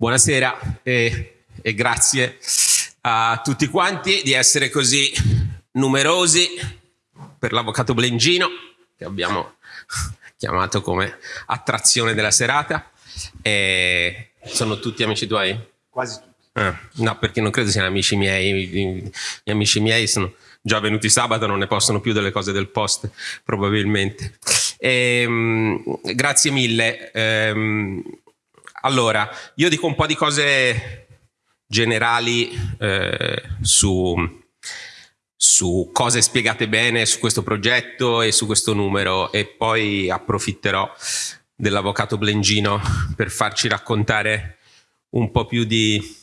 Buonasera e, e, grazie a tutti quanti di essere così numerosi per l'avvocato Blengino che abbiamo chiamato come attrazione della serata. E sono tutti amici tuoi? Quasi tutti. Ah, no, perché non credo siano amici miei. Gli amici miei sono già venuti sabato, non ne possono più delle cose del post, probabilmente. E, um, grazie mille. Um, allora, io dico un po' di cose generali eh, su, su cose spiegate bene su questo progetto e su questo numero e poi approfitterò dell'avvocato Blengino per farci raccontare un po' più di...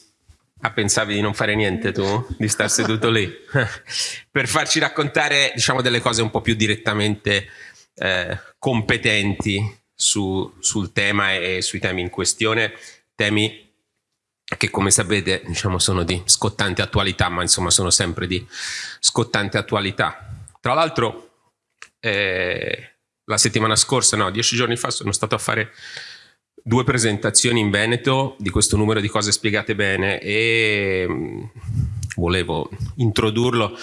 Ah, pensavi di non fare niente tu? Di star seduto lì? per farci raccontare, diciamo, delle cose un po' più direttamente eh, competenti su, sul tema e sui temi in questione, temi che come sapete diciamo, sono di scottante attualità, ma insomma sono sempre di scottante attualità. Tra l'altro eh, la settimana scorsa, no, dieci giorni fa sono stato a fare due presentazioni in Veneto di questo numero di cose spiegate bene e mm, volevo introdurlo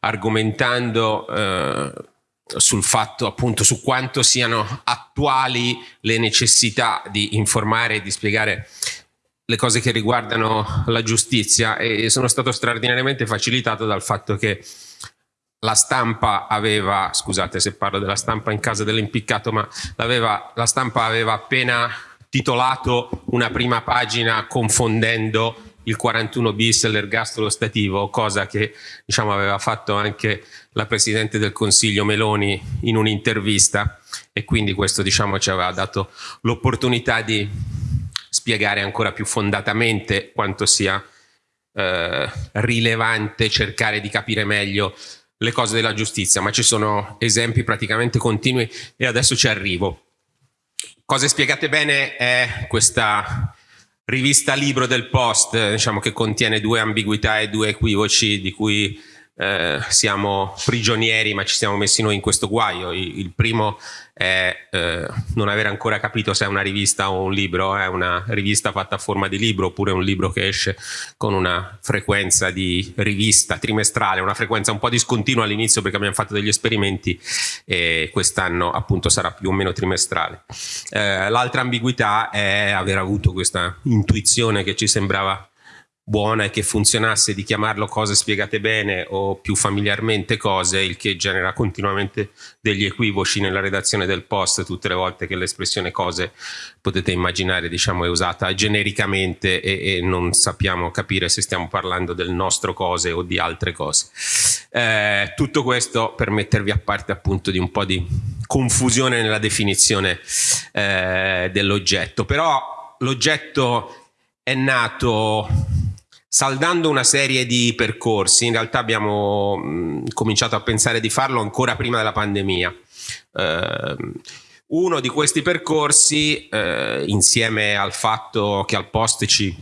argomentando eh, sul fatto appunto su quanto siano attuali le necessità di informare e di spiegare le cose che riguardano la giustizia. E sono stato straordinariamente facilitato dal fatto che la stampa aveva, scusate se parlo della stampa in casa dell'impiccato, ma la stampa aveva appena titolato una prima pagina confondendo il 41 bis e l'ergastolo stativo, cosa che diciamo, aveva fatto anche la Presidente del Consiglio Meloni in un'intervista e quindi questo diciamo, ci aveva dato l'opportunità di spiegare ancora più fondatamente quanto sia eh, rilevante cercare di capire meglio le cose della giustizia, ma ci sono esempi praticamente continui e adesso ci arrivo. Cose spiegate bene è questa rivista libro del Post, diciamo che contiene due ambiguità e due equivoci di cui eh, siamo prigionieri ma ci siamo messi noi in questo guaio. Il, il primo è eh, non aver ancora capito se è una rivista o un libro, è una rivista fatta a forma di libro oppure un libro che esce con una frequenza di rivista trimestrale, una frequenza un po' discontinua all'inizio perché abbiamo fatto degli esperimenti e quest'anno appunto sarà più o meno trimestrale. Eh, L'altra ambiguità è aver avuto questa intuizione che ci sembrava buona e che funzionasse di chiamarlo cose spiegate bene o più familiarmente cose, il che genera continuamente degli equivoci nella redazione del post tutte le volte che l'espressione cose potete immaginare diciamo è usata genericamente e, e, non sappiamo capire se stiamo parlando del nostro cose o di altre cose. Eh, tutto questo per mettervi a parte appunto di un po' di confusione nella definizione eh, dell'oggetto, però l'oggetto è nato saldando una serie di percorsi, in realtà abbiamo mh, cominciato a pensare di farlo ancora prima della pandemia. Eh, uno di questi percorsi, eh, insieme al fatto che al post ci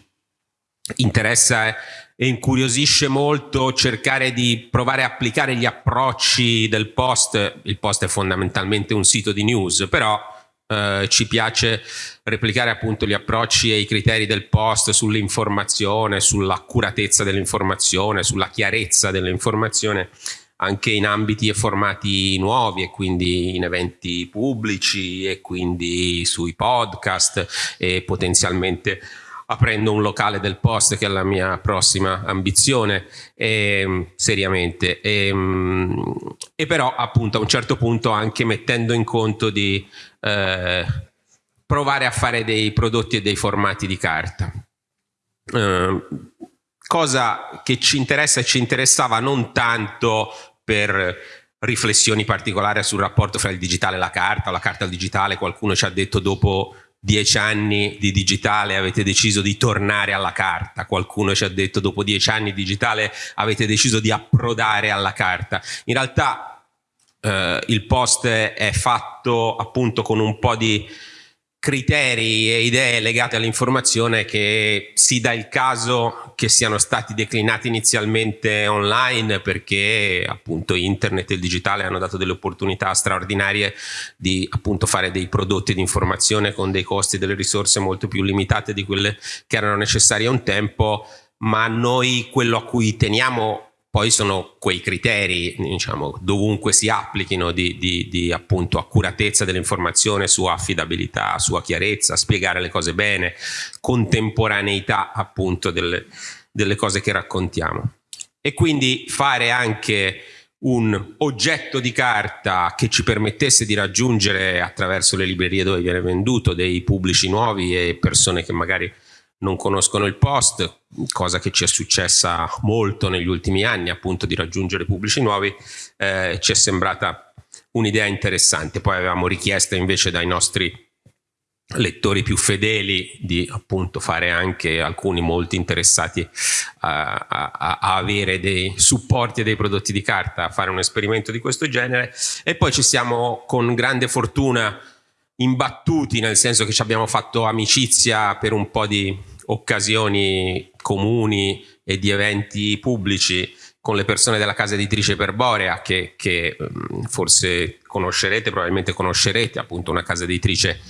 interessa e incuriosisce molto cercare di provare a applicare gli approcci del post, il post è fondamentalmente un sito di news, però eh, ci piace replicare appunto gli approcci e i criteri del post sull'informazione, sull'accuratezza dell'informazione, sulla chiarezza dell'informazione anche in ambiti e formati nuovi e quindi in eventi pubblici e quindi sui podcast e potenzialmente aprendo un locale del post che è la mia prossima ambizione e, seriamente. E, e, però appunto a un certo punto anche mettendo in conto di eh, provare a fare dei prodotti e dei formati di carta eh, cosa che ci interessa e ci interessava non tanto per riflessioni particolari sul rapporto fra il digitale e la carta o la carta al digitale qualcuno ci ha detto dopo dieci anni di digitale avete deciso di tornare alla carta, qualcuno ci ha detto dopo dieci anni di digitale avete deciso di approdare alla carta. In realtà eh, il post è fatto appunto con un po' di criteri e idee legate all'informazione che si dà il caso che siano stati declinati inizialmente online perché appunto internet e il digitale hanno dato delle opportunità straordinarie di appunto fare dei prodotti di informazione con dei costi e delle risorse molto più limitate di quelle che erano necessarie un tempo ma noi quello a cui teniamo poi sono quei criteri, diciamo, dovunque si applichino di, di, di appunto accuratezza dell'informazione, sua affidabilità, sua chiarezza, spiegare le cose bene, contemporaneità appunto delle, delle cose che raccontiamo. E quindi fare anche un oggetto di carta che ci permettesse di raggiungere attraverso le librerie dove viene venduto dei pubblici nuovi e persone che magari non conoscono il post, cosa che ci è successa molto negli ultimi anni, appunto di raggiungere pubblici nuovi, eh, ci è sembrata un'idea interessante. Poi avevamo richiesta invece dai nostri lettori più fedeli di appunto fare anche alcuni molti interessati a, a, a, avere dei supporti e dei prodotti di carta, a fare un esperimento di questo genere e poi ci siamo con grande fortuna imbattuti, nel senso che ci abbiamo fatto amicizia per un po' di occasioni comuni e di eventi pubblici con le persone della casa editrice Perborea che, che mm, forse conoscerete, probabilmente conoscerete, appunto una casa editrice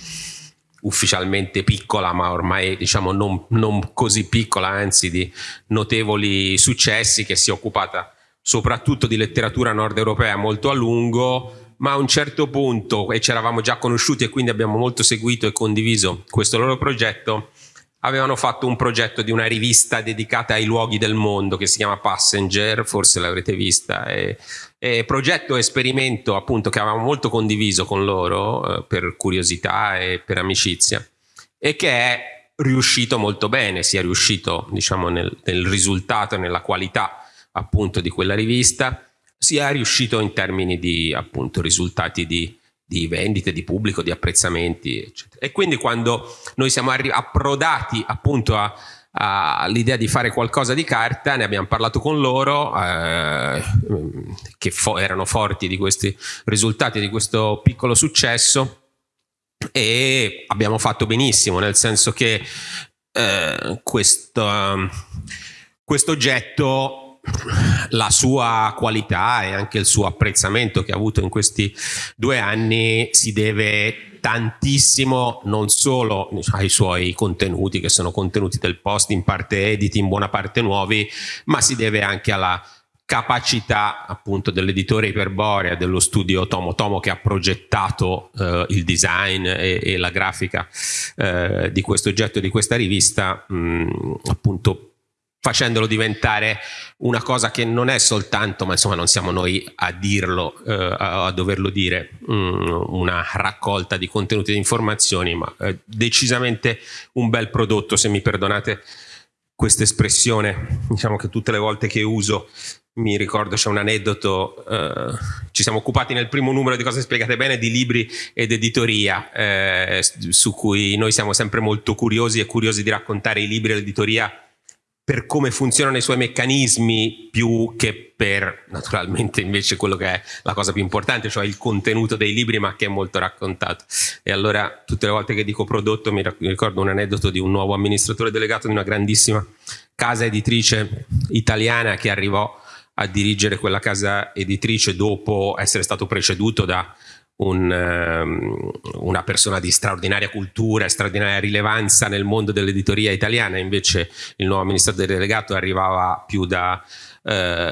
ufficialmente piccola ma ormai diciamo non, non così piccola, anzi di notevoli successi che si è occupata soprattutto di letteratura nord europea molto a lungo ma a un certo punto, e ci eravamo già conosciuti e quindi abbiamo molto seguito e condiviso questo loro progetto, avevano fatto un progetto di una rivista dedicata ai luoghi del mondo che si chiama Passenger, forse l'avrete vista, e, e progetto esperimento appunto che avevamo molto condiviso con loro eh, per curiosità e per amicizia e che è riuscito molto bene, si è riuscito diciamo nel, nel risultato nella qualità appunto di quella rivista sia riuscito in termini di appunto risultati di, di vendite, di pubblico, di apprezzamenti, eccetera. E quindi quando noi siamo approdati appunto all'idea di fare qualcosa di carta, ne abbiamo parlato con loro, eh, che fo erano forti di questi risultati, di questo piccolo successo, e abbiamo fatto benissimo, nel senso che eh, questo, questo oggetto la sua qualità e anche il suo apprezzamento che ha avuto in questi due anni si deve tantissimo non solo ai suoi contenuti che sono contenuti del post in parte editi in buona parte nuovi ma si deve anche alla capacità appunto dell'editore Iperborea dello studio Tomo. Tomo che ha progettato eh, il design e, e la grafica eh, di questo oggetto di questa rivista mh, appunto facendolo diventare una cosa che non è soltanto, ma insomma non siamo noi a dirlo, eh, a, doverlo dire, um, una raccolta di contenuti e di informazioni, ma eh, decisamente un bel prodotto, se mi perdonate questa espressione, diciamo che tutte le volte che uso mi ricordo c'è un aneddoto, eh, ci siamo occupati nel primo numero di cose spiegate bene di libri ed editoria, eh, su cui noi siamo sempre molto curiosi e curiosi di raccontare i libri e l'editoria per come funzionano i suoi meccanismi più che per naturalmente invece quello che è la cosa più importante, cioè il contenuto dei libri ma che è molto raccontato. E allora tutte le volte che dico prodotto mi ricordo un aneddoto di un nuovo amministratore delegato di una grandissima casa editrice italiana che arrivò a dirigere quella casa editrice dopo essere stato preceduto da un, um, una persona di straordinaria cultura e straordinaria rilevanza nel mondo dell'editoria italiana, invece il nuovo amministratore delegato arrivava più da uh,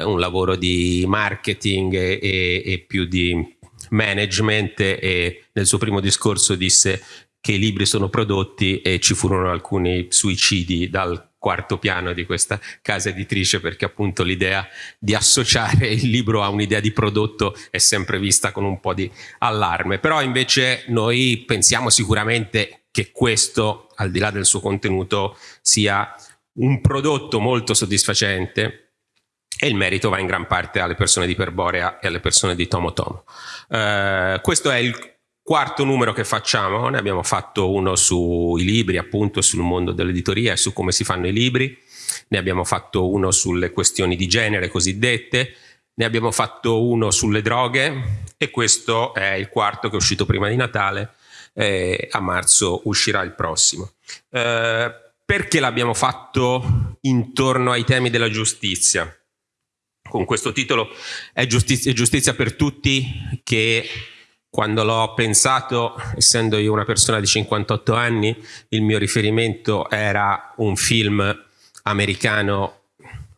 un lavoro di marketing e, e, e più di management e nel suo primo discorso disse che i libri sono prodotti e ci furono alcuni suicidi dal quarto piano di questa casa editrice perché appunto l'idea di associare il libro a un'idea di prodotto è sempre vista con un po' di allarme, però invece noi pensiamo sicuramente che questo, al di là del suo contenuto, sia un prodotto molto soddisfacente e il merito va in gran parte alle persone di Perborea e alle persone di Tomo Tomo. Uh, questo è il Quarto numero che facciamo, ne abbiamo fatto uno sui libri, appunto sul mondo dell'editoria e su come si fanno i libri, ne abbiamo fatto uno sulle questioni di genere cosiddette, ne abbiamo fatto uno sulle droghe e questo è il quarto che è uscito prima di Natale, eh, a marzo uscirà il prossimo. Eh, perché l'abbiamo fatto intorno ai temi della giustizia? Con questo titolo è giustizia, giustizia per tutti che quando l'ho pensato, essendo io una persona di 58 anni, il mio riferimento era un film americano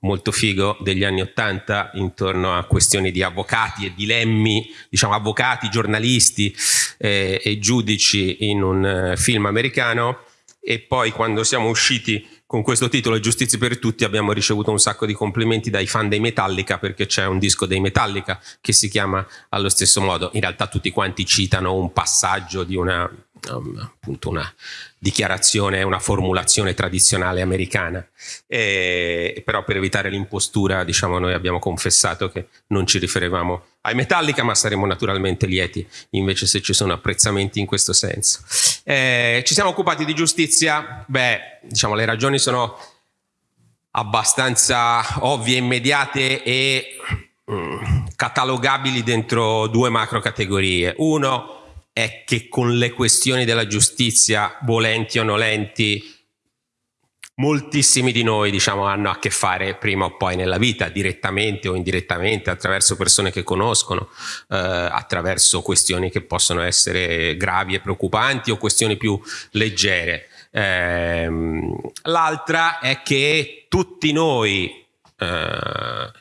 molto figo degli anni Ottanta intorno a questioni di avvocati e dilemmi, diciamo avvocati, giornalisti eh, e giudici in un eh, film americano. E poi quando siamo usciti con questo titolo Giustizia per tutti abbiamo ricevuto un sacco di complimenti dai fan dei Metallica perché c'è un disco dei Metallica che si chiama allo stesso modo. In realtà tutti quanti citano un passaggio di una, um, appunto una dichiarazione, una formulazione tradizionale americana. E, però per evitare l'impostura, diciamo, noi abbiamo confessato che non ci riferivamo ai Metallica, ma saremo naturalmente lieti invece se ci sono apprezzamenti in questo senso. Eh, ci siamo occupati di giustizia? Beh, diciamo, le ragioni sono abbastanza ovvie, immediate e mm, catalogabili dentro due macro categorie. Uno, è che con le questioni della giustizia, volenti o nolenti, moltissimi di noi diciamo, hanno a che fare prima o poi nella vita, direttamente o indirettamente, attraverso persone che conoscono, eh, attraverso questioni che possono essere gravi e preoccupanti o questioni più leggere. Eh, L'altra è che tutti noi eh,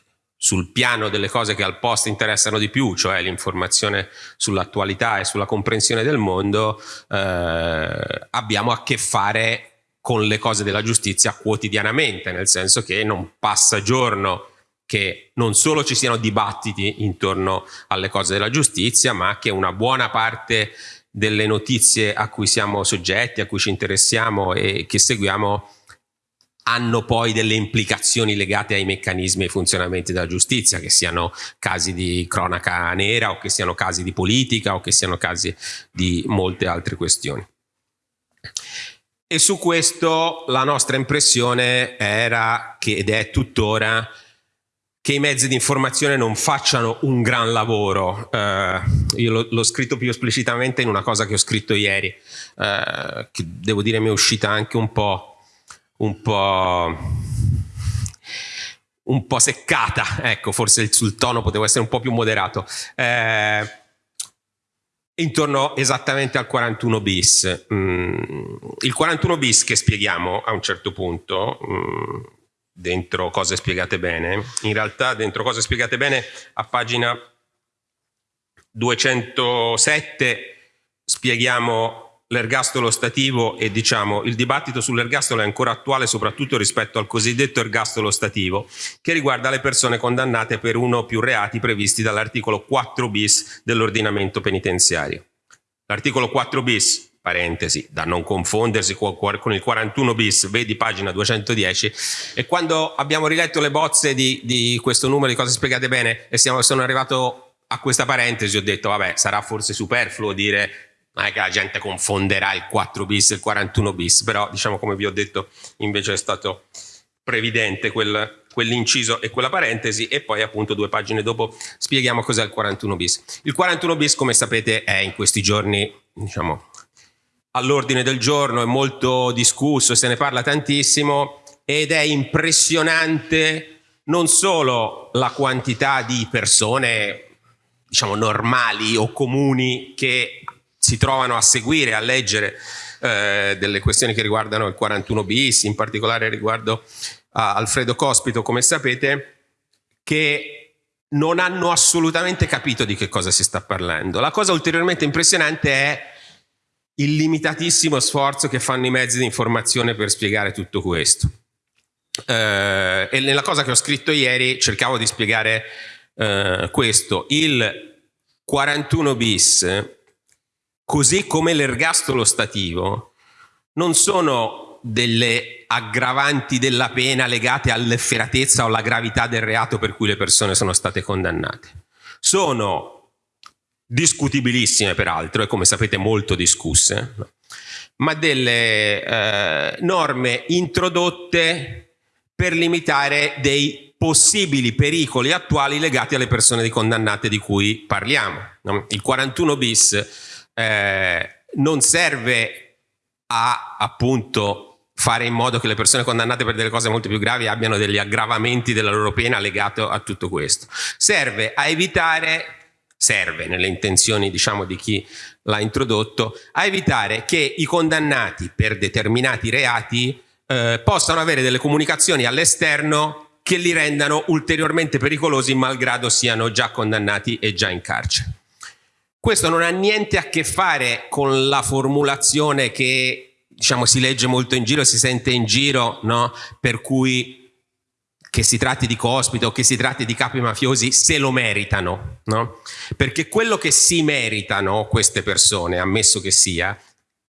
sul piano delle cose che al post interessano di più, cioè l'informazione sull'attualità e sulla comprensione del mondo, eh, abbiamo a che fare con le cose della giustizia quotidianamente, nel senso che non passa giorno che non solo ci siano dibattiti intorno alle cose della giustizia, ma che una buona parte delle notizie a cui siamo soggetti, a cui ci interessiamo e che seguiamo hanno poi delle implicazioni legate ai meccanismi e funzionamenti della giustizia, che siano casi di cronaca nera o che siano casi di politica o che siano casi di molte altre questioni. E su questo la nostra impressione era, che, ed è tuttora, che i mezzi di informazione non facciano un gran lavoro. Eh, io l'ho scritto più esplicitamente in una cosa che ho scritto ieri, eh, che devo dire mi è uscita anche un po' un po' un po' seccata, ecco, forse sul tono potevo essere un po' più moderato. Eh, intorno esattamente al 41 bis. Mm, il 41 bis che spieghiamo a un certo punto, mm, dentro cose spiegate bene, in realtà dentro cose spiegate bene a pagina 207 spieghiamo l'ergastolo stativo e diciamo il dibattito sull'ergastolo è ancora attuale soprattutto rispetto al cosiddetto ergastolo stativo che riguarda le persone condannate per uno o più reati previsti dall'articolo 4 bis dell'ordinamento penitenziario. L'articolo 4 bis parentesi, da non confondersi con il 41 bis, vedi pagina 210, e quando abbiamo riletto le bozze di, di questo numero di cose spiegate bene e siamo, sono arrivato a questa parentesi, ho detto vabbè sarà forse superfluo dire non è che la gente confonderà il 4 bis e il 41 bis, però diciamo come vi ho detto invece è stato previdente quel, quell'inciso e quella parentesi e poi appunto due pagine dopo spieghiamo cos'è il 41 bis. Il 41 bis come sapete è in questi giorni diciamo all'ordine del giorno, è molto discusso, se ne parla tantissimo ed è impressionante non solo la quantità di persone diciamo normali o comuni che si trovano a seguire, a leggere eh, delle questioni che riguardano il 41 bis, in particolare riguardo a Alfredo Cospito, come sapete, che non hanno assolutamente capito di che cosa si sta parlando. La cosa ulteriormente impressionante è il limitatissimo sforzo che fanno i mezzi di informazione per spiegare tutto questo. Eh, e nella cosa che ho scritto ieri cercavo di spiegare eh, questo. Il 41 bis così come l'ergastolo stativo, non sono delle aggravanti della pena legate all'efferatezza o alla gravità del reato per cui le persone sono state condannate. Sono discutibilissime peraltro e come sapete molto discusse, ma delle eh, norme introdotte per limitare dei possibili pericoli attuali legati alle persone condannate di cui parliamo. Il 41 bis eh, non serve a appunto fare in modo che le persone condannate per delle cose molto più gravi abbiano degli aggravamenti della loro pena legato a tutto questo. Serve a evitare, serve nelle intenzioni diciamo di chi l'ha introdotto, a evitare che i condannati per determinati reati eh, possano avere delle comunicazioni all'esterno che li rendano ulteriormente pericolosi malgrado siano già condannati e già in carcere. Questo non ha niente a che fare con la formulazione che diciamo, si legge molto in giro, si sente in giro, no? per cui che si tratti di cospito che si tratti di capi mafiosi, se lo meritano. No? Perché quello che si meritano queste persone, ammesso che sia,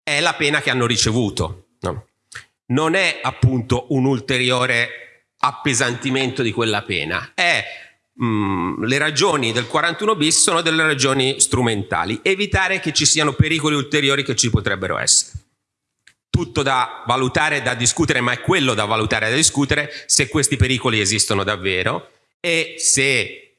è la pena che hanno ricevuto. No? Non è appunto un ulteriore appesantimento di quella pena. È, mm, le ragioni del 41 bis sono delle ragioni strumentali. Evitare che ci siano pericoli ulteriori che ci potrebbero essere. Tutto da valutare, da discutere, ma è quello da valutare e da discutere se questi pericoli esistono davvero e se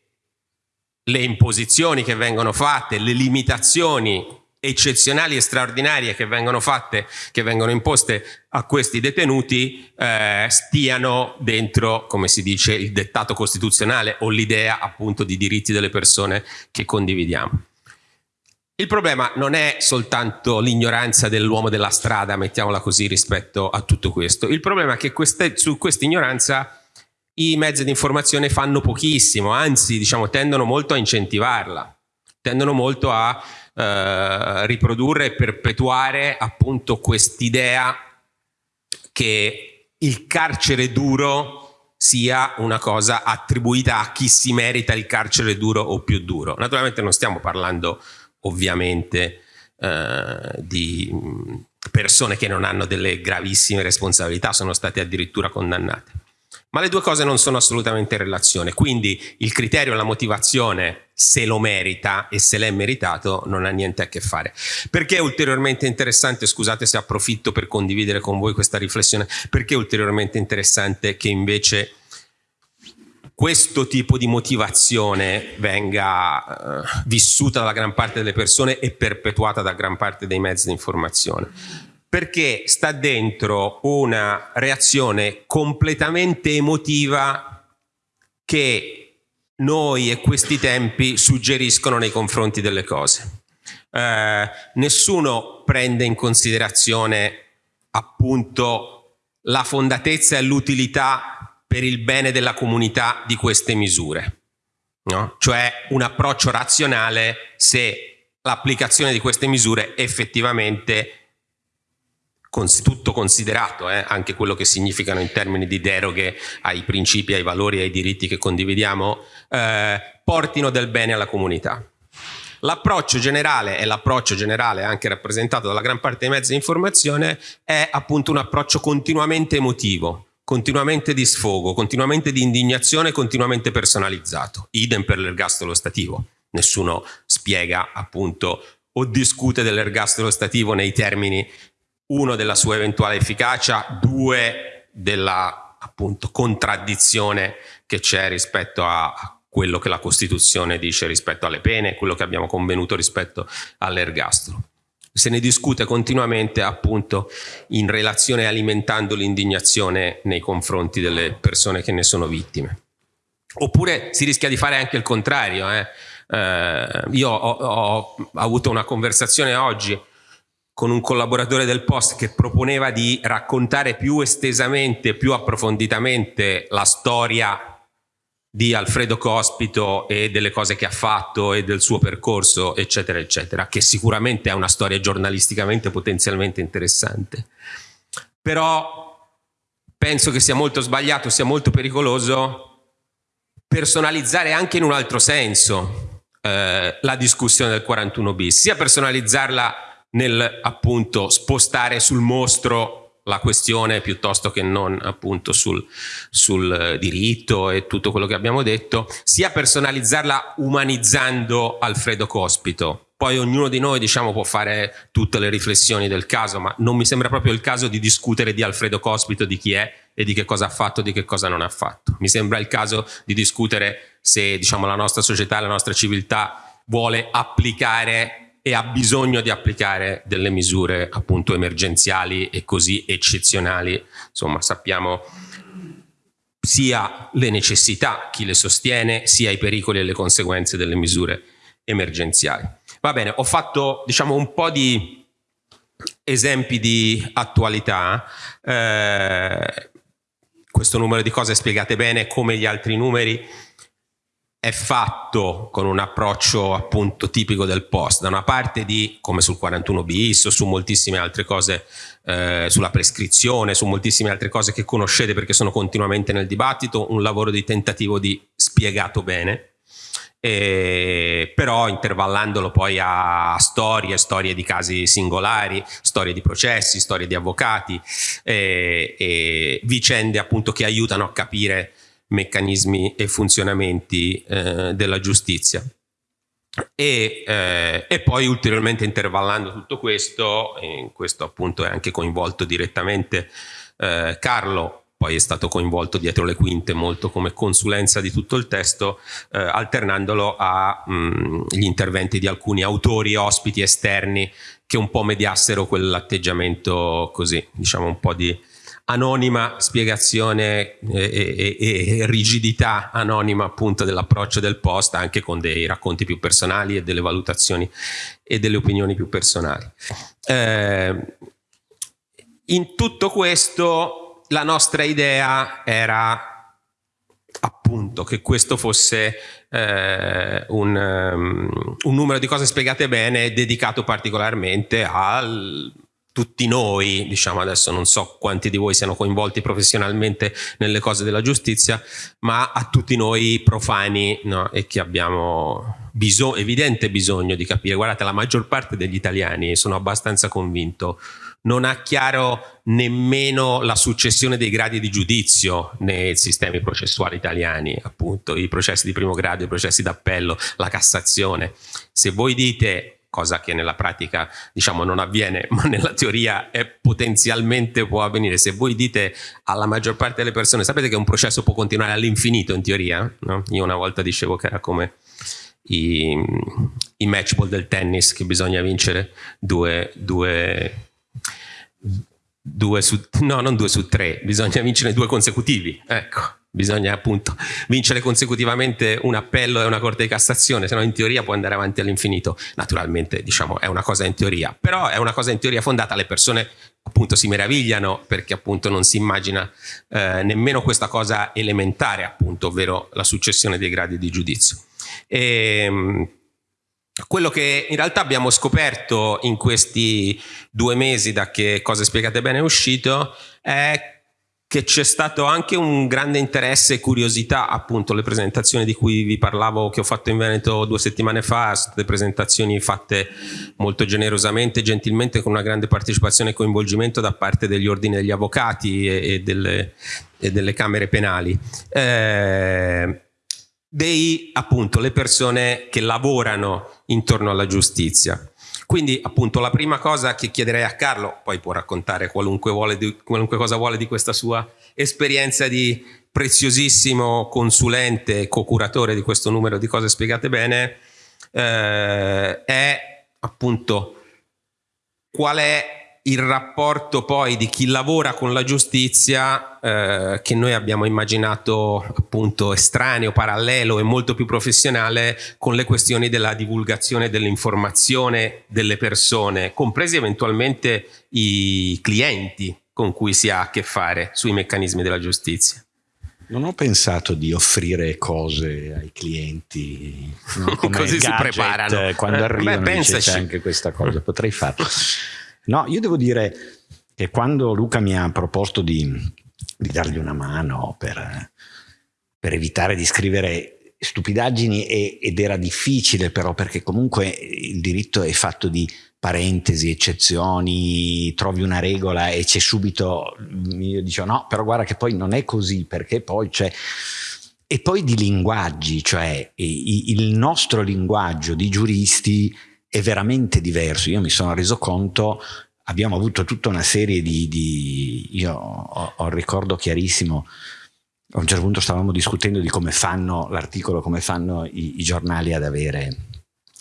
le imposizioni che vengono fatte, le limitazioni eccezionali e straordinarie che vengono fatte, che vengono imposte a questi detenuti eh, stiano dentro, come si dice, il dettato costituzionale o l'idea appunto di diritti delle persone che condividiamo. Il problema non è soltanto l'ignoranza dell'uomo della strada, mettiamola così, rispetto a tutto questo. Il problema è che queste, su questa ignoranza i mezzi di informazione fanno pochissimo, anzi diciamo, tendono molto a incentivarla, tendono molto a eh, riprodurre e perpetuare appunto quest'idea che il carcere duro sia una cosa attribuita a chi si merita il carcere duro o più duro. Naturalmente non stiamo parlando ovviamente eh, di persone che non hanno delle gravissime responsabilità, sono state addirittura condannate. Ma le due cose non sono assolutamente in relazione, quindi il criterio, la motivazione, se lo merita e se l'è meritato, non ha niente a che fare. Perché è ulteriormente interessante, scusate se approfitto per condividere con voi questa riflessione, perché è ulteriormente interessante che invece questo tipo di motivazione venga uh, vissuta dalla gran parte delle persone e perpetuata da gran parte dei mezzi di informazione perché sta dentro una reazione completamente emotiva che noi e questi tempi suggeriscono nei confronti delle cose. Eh, nessuno prende in considerazione appunto la fondatezza e l'utilità per il bene della comunità di queste misure, no? cioè un approccio razionale se l'applicazione di queste misure effettivamente tutto considerato, eh, anche quello che significano in termini di deroghe ai principi, ai valori ai diritti che condividiamo, eh, portino del bene alla comunità. L'approccio generale, e l'approccio generale anche rappresentato dalla gran parte dei mezzi di informazione, è appunto un approccio continuamente emotivo, continuamente di sfogo, continuamente di indignazione, continuamente personalizzato. Idem per l'ergastolo stativo. Nessuno spiega appunto o discute dell'ergastolo stativo nei termini uno della sua eventuale efficacia, due della appunto contraddizione che c'è rispetto a quello che la Costituzione dice rispetto alle pene, quello che abbiamo convenuto rispetto all'ergastolo. Se ne discute continuamente appunto in relazione alimentando l'indignazione nei confronti delle persone che ne sono vittime. Oppure si rischia di fare anche il contrario. Eh? Eh, io ho, ho avuto una conversazione oggi con un collaboratore del Post che proponeva di raccontare più estesamente, più approfonditamente la storia di Alfredo Cospito e delle cose che ha fatto e del suo percorso, eccetera, eccetera, che sicuramente è una storia giornalisticamente potenzialmente interessante. Però penso che sia molto sbagliato, sia molto pericoloso personalizzare anche in un altro senso eh, la discussione del 41 bis, sia personalizzarla nel appunto spostare sul mostro la questione piuttosto che non appunto sul, sul diritto e tutto quello che abbiamo detto, sia personalizzarla umanizzando Alfredo Cospito. Poi ognuno di noi diciamo, può fare tutte le riflessioni del caso, ma non mi sembra proprio il caso di discutere di Alfredo Cospito, di chi è e di che cosa ha fatto, di che cosa non ha fatto. Mi sembra il caso di discutere se diciamo, la nostra società, la nostra civiltà vuole applicare e ha bisogno di applicare delle misure appunto emergenziali e così eccezionali. Insomma, sappiamo sia le necessità, chi le sostiene, sia i pericoli e le conseguenze delle misure emergenziali. Va bene, ho fatto diciamo un po' di esempi di attualità. Eh, questo numero di cose spiegate bene come gli altri numeri è fatto con un approccio appunto tipico del post, da una parte di, come sul 41 bis o su moltissime altre cose, eh, sulla prescrizione, su moltissime altre cose che conoscete perché sono continuamente nel dibattito, un lavoro di tentativo di spiegato bene, eh, però intervallandolo poi a storie, storie di casi singolari, storie di processi, storie di avvocati, eh, e vicende appunto che aiutano a capire meccanismi e funzionamenti eh, della giustizia. E, eh, e, poi ulteriormente intervallando tutto questo, in questo appunto è anche coinvolto direttamente eh, Carlo, poi è stato coinvolto dietro le quinte molto come consulenza di tutto il testo, eh, alternandolo agli mm, interventi di alcuni autori, ospiti esterni che un po' mediassero quell'atteggiamento così, diciamo un po' di anonima spiegazione e, e, e rigidità anonima appunto dell'approccio del post anche con dei racconti più personali e delle valutazioni e delle opinioni più personali. Eh, in tutto questo la nostra idea era appunto che questo fosse eh, un, um, un numero di cose spiegate bene dedicato particolarmente al tutti noi, diciamo adesso non so quanti di voi siano coinvolti professionalmente nelle cose della giustizia, ma a tutti noi profani no? e che abbiamo bisog evidente bisogno di capire. Guardate, la maggior parte degli italiani, sono abbastanza convinto, non ha chiaro nemmeno la successione dei gradi di giudizio nei sistemi processuali italiani, appunto, i processi di primo grado, i processi d'appello, la Cassazione. Se voi dite cosa che nella pratica diciamo non avviene ma nella teoria è potenzialmente può avvenire se voi dite alla maggior parte delle persone sapete che un processo può continuare all'infinito in teoria no? io una volta dicevo che era come i, i match ball del tennis che bisogna vincere due, due, due su no non due su tre bisogna vincere due consecutivi ecco bisogna appunto vincere consecutivamente un appello e una corte di cassazione, se no in teoria può andare avanti all'infinito. Naturalmente diciamo è una cosa in teoria, però è una cosa in teoria fondata, le persone appunto si meravigliano perché appunto non si immagina eh, nemmeno questa cosa elementare appunto, ovvero la successione dei gradi di giudizio. E, ehm, quello che in realtà abbiamo scoperto in questi due mesi da che Cose Spiegate Bene è uscito è che c'è stato anche un grande interesse e curiosità, appunto le presentazioni di cui vi parlavo che ho fatto in Veneto due settimane fa, state presentazioni fatte molto generosamente, gentilmente, con una grande partecipazione e coinvolgimento da parte degli ordini degli avvocati e, e, delle, e delle, camere penali. Eh, dei appunto le persone che lavorano intorno alla giustizia. Quindi appunto la prima cosa che chiederei a Carlo, poi può raccontare qualunque, di, qualunque cosa vuole di questa sua esperienza di preziosissimo consulente co-curatore di questo numero di cose spiegate bene, eh, è appunto qual è il rapporto poi di chi lavora con la giustizia eh, che noi abbiamo immaginato appunto estraneo, parallelo e molto più professionale con le questioni della divulgazione dell'informazione delle persone, compresi eventualmente i clienti con cui si ha a che fare sui meccanismi della giustizia. Non ho pensato di offrire cose ai clienti no? così si preparano quando eh, arrivano beh, c'è anche questa cosa, potrei farlo. No, io devo dire che quando Luca mi ha proposto di, di dargli una mano per, per, evitare di scrivere stupidaggini e, ed era difficile però perché comunque il diritto è fatto di parentesi, eccezioni, trovi una regola e c'è subito, io dicevo no, però guarda che poi non è così perché poi c'è... E poi di linguaggi, cioè il nostro linguaggio di giuristi è veramente diverso. Io mi sono reso conto, abbiamo avuto tutta una serie di... di io ho, ho ricordo chiarissimo, a un certo punto stavamo discutendo di come fanno l'articolo, come fanno i, i giornali ad avere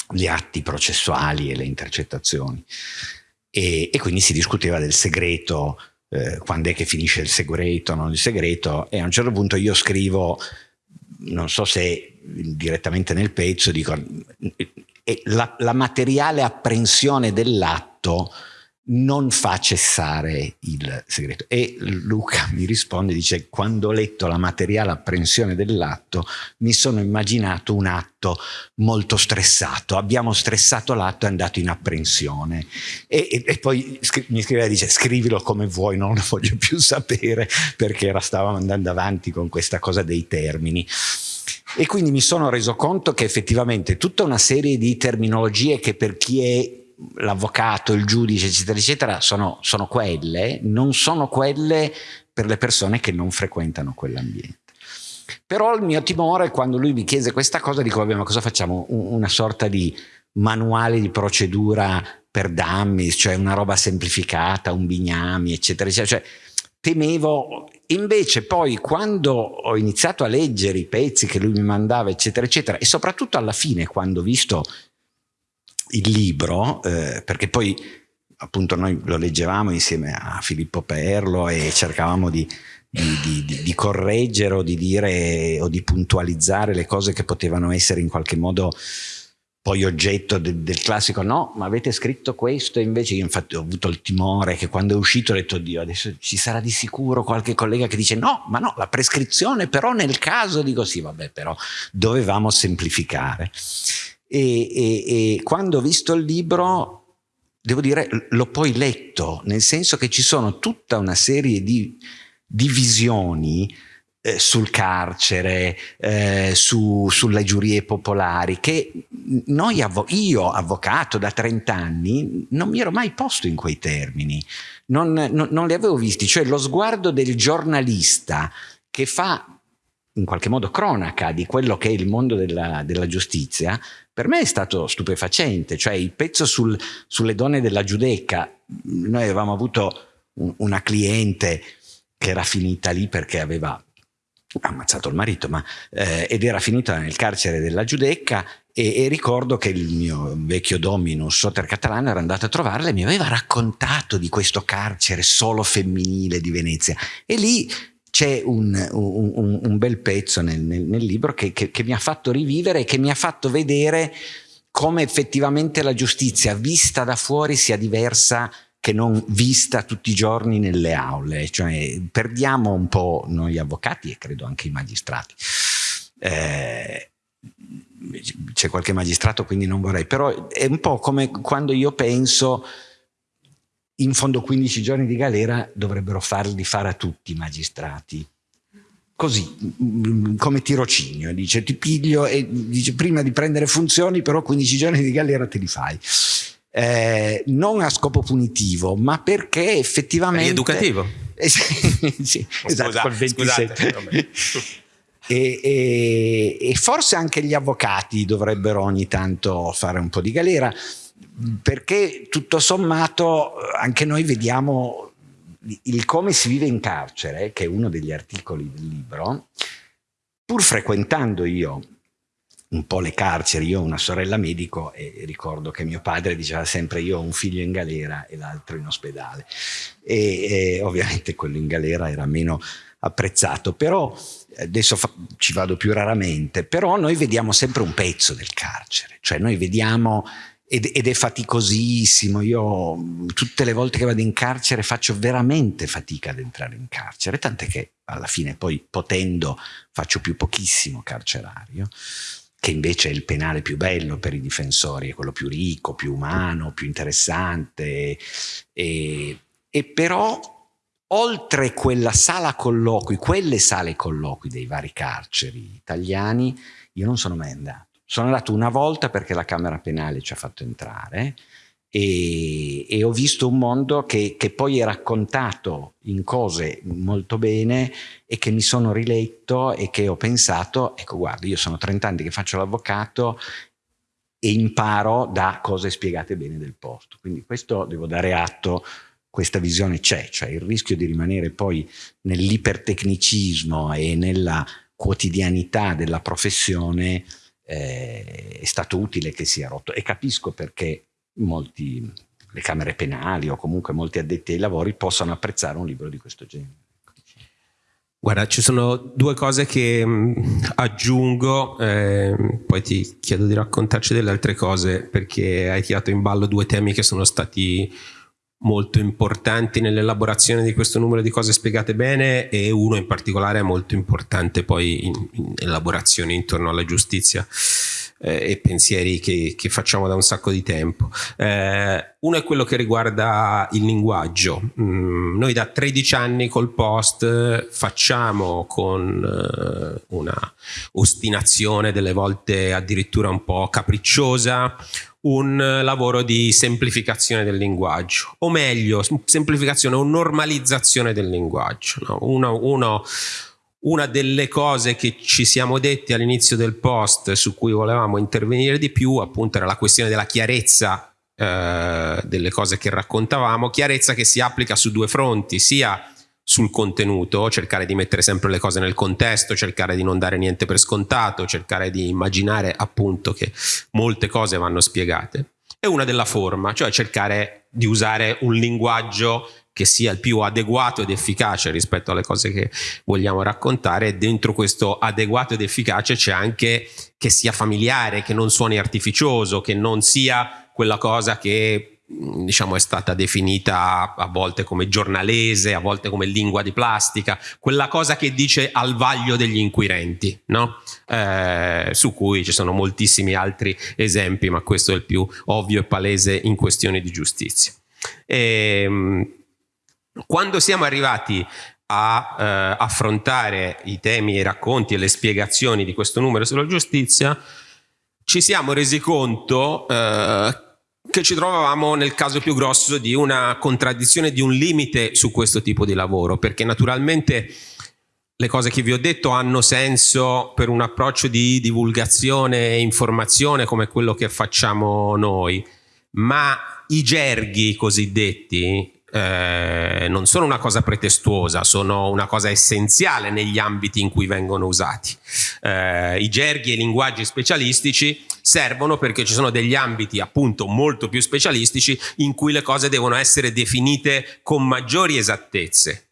gli atti processuali e le intercettazioni. E, e quindi si discuteva del segreto, eh, quando è che finisce il segreto, non il segreto, e a un certo punto io scrivo, non so se direttamente nel pezzo, dico, la, la materiale apprensione dell'atto non fa cessare il segreto. E Luca mi risponde, dice, quando ho letto la materiale apprensione dell'atto, mi sono immaginato un atto molto stressato. Abbiamo stressato l'atto e è andato in apprensione. E, e, e poi mi scrive e dice, scrivilo come vuoi, non lo voglio più sapere, perché era, stavamo andando avanti con questa cosa dei termini. E quindi mi sono reso conto che effettivamente tutta una serie di terminologie che per chi è l'avvocato, il giudice, eccetera, eccetera, sono, sono quelle, non sono quelle per le persone che non frequentano quell'ambiente. Però il mio timore, quando lui mi chiese questa cosa, dico, vabbè, ma cosa facciamo? Una sorta di manuale di procedura per dummies, cioè una roba semplificata, un bignami, eccetera, eccetera. Cioè, temevo, invece poi quando ho iniziato a leggere i pezzi che lui mi mandava, eccetera, eccetera, e soprattutto alla fine, quando ho visto il libro, eh, perché poi appunto noi lo leggevamo insieme a Filippo Perlo e cercavamo di, di, di, di, correggere o di dire o di puntualizzare le cose che potevano essere in qualche modo poi oggetto de, del classico no, ma avete scritto questo? E invece io infatti ho avuto il timore che quando è uscito ho detto Dio adesso ci sarà di sicuro qualche collega che dice no, ma no, la prescrizione però nel caso dico sì vabbè però dovevamo semplificare. E, e, e quando ho visto il libro, devo dire, l'ho poi letto, nel senso che ci sono tutta una serie di divisioni eh, sul carcere, eh, su, sulle giurie popolari, che noi, io, avvocato da 30 anni, non mi ero mai posto in quei termini, non, non, non li avevo visti, cioè lo sguardo del giornalista che fa in qualche modo cronaca di quello che è il mondo della, della giustizia, per me è stato stupefacente, cioè il pezzo sul, sulle donne della Giudecca, noi avevamo avuto un, una cliente che era finita lì perché aveva ammazzato il marito, ma, eh, ed era finita nel carcere della Giudecca e, e, ricordo che il mio vecchio dominus Soter Catalano era andato a trovarla e mi aveva raccontato di questo carcere solo femminile di Venezia. E lì c'è un, un, un, bel pezzo nel, nel, nel libro che, che, che mi ha fatto rivivere e che mi ha fatto vedere come effettivamente la giustizia vista da fuori sia diversa che non vista tutti i giorni nelle aule, cioè perdiamo un po' noi avvocati e credo anche i magistrati. Eh, c'è qualche magistrato quindi non vorrei, però è un po' come quando io penso in fondo 15 giorni di galera dovrebbero farli fare a tutti i magistrati. Così, come tirocinio, dice ti piglio e dice prima di prendere funzioni però 15 giorni di galera te li fai. Eh, non a scopo punitivo, ma perché effettivamente... Rieducativo. Eh, sì, sì, esatto, col 27. E, e, e, forse anche gli avvocati dovrebbero ogni tanto fare un po' di galera perché tutto sommato anche noi vediamo il come si vive in carcere, che è uno degli articoli del libro, pur frequentando io un po' le carceri, io ho una sorella medico e ricordo che mio padre diceva sempre io ho un figlio in galera e l'altro in ospedale e, e, ovviamente quello in galera era meno apprezzato, però adesso ci vado più raramente, però noi vediamo sempre un pezzo del carcere, cioè noi vediamo ed, ed, è faticosissimo. Io tutte le volte che vado in carcere faccio veramente fatica ad entrare in carcere, tant'è che alla fine poi potendo faccio più pochissimo carcerario, che invece è il penale più bello per i difensori, è quello più ricco, più umano, più interessante. E, e però oltre quella sala colloqui, quelle sale colloqui dei vari carceri italiani, io non sono mai andato. Sono andato una volta perché la Camera Penale ci ha fatto entrare e, e ho visto un mondo che, che, poi è raccontato in cose molto bene e che mi sono riletto e che ho pensato, ecco guarda, io sono 30 anni che faccio l'avvocato e imparo da cose spiegate bene del posto. Quindi questo devo dare atto questa visione c'è, cioè il rischio di rimanere poi nell'ipertecnicismo e nella quotidianità della professione eh, è stato utile che sia rotto e capisco perché molti, le camere penali o comunque molti addetti ai lavori possano apprezzare un libro di questo genere. Guarda, ci sono due cose che mm, aggiungo, eh, poi ti chiedo di raccontarci delle altre cose perché hai tirato in ballo due temi che sono stati molto importanti nell'elaborazione di questo numero di cose spiegate bene e uno in particolare è molto importante poi in, in elaborazione intorno alla giustizia eh, e pensieri che, che, facciamo da un sacco di tempo. Eh, uno è quello che riguarda il linguaggio. Mm, noi da 13 anni col post facciamo con eh, una ostinazione delle volte addirittura un po' capricciosa un lavoro di semplificazione del linguaggio, o meglio, semplificazione o normalizzazione del linguaggio. No? Uno, uno, una delle cose che ci siamo detti all'inizio del post su cui volevamo intervenire di più appunto era la questione della chiarezza eh, delle cose che raccontavamo, chiarezza che si applica su due fronti, sia sul contenuto, cercare di mettere sempre le cose nel contesto, cercare di non dare niente per scontato, cercare di immaginare appunto che molte cose vanno spiegate, e una della forma, cioè cercare di usare un linguaggio che sia il più adeguato ed efficace rispetto alle cose che vogliamo raccontare e dentro questo adeguato ed efficace c'è anche che sia familiare, che non suoni artificioso, che non sia quella cosa che diciamo è stata definita a volte come giornalese, a volte come lingua di plastica, quella cosa che dice al vaglio degli inquirenti, no? eh, su cui ci sono moltissimi altri esempi, ma questo è il più ovvio e palese in questioni di giustizia. E, ehm, quando siamo arrivati a eh, affrontare i temi, i racconti e le spiegazioni di questo numero sulla giustizia, ci siamo resi conto eh, che ci trovavamo nel caso più grosso di una contraddizione, di un limite su questo tipo di lavoro, perché naturalmente le cose che vi ho detto hanno senso per un approccio di divulgazione e informazione come quello che facciamo noi, ma i gerghi cosiddetti eh, non sono una cosa pretestuosa, sono una cosa essenziale negli ambiti in cui vengono usati. Eh, I gerghi e i linguaggi specialistici servono perché ci sono degli ambiti appunto molto più specialistici in cui le cose devono essere definite con maggiori esattezze.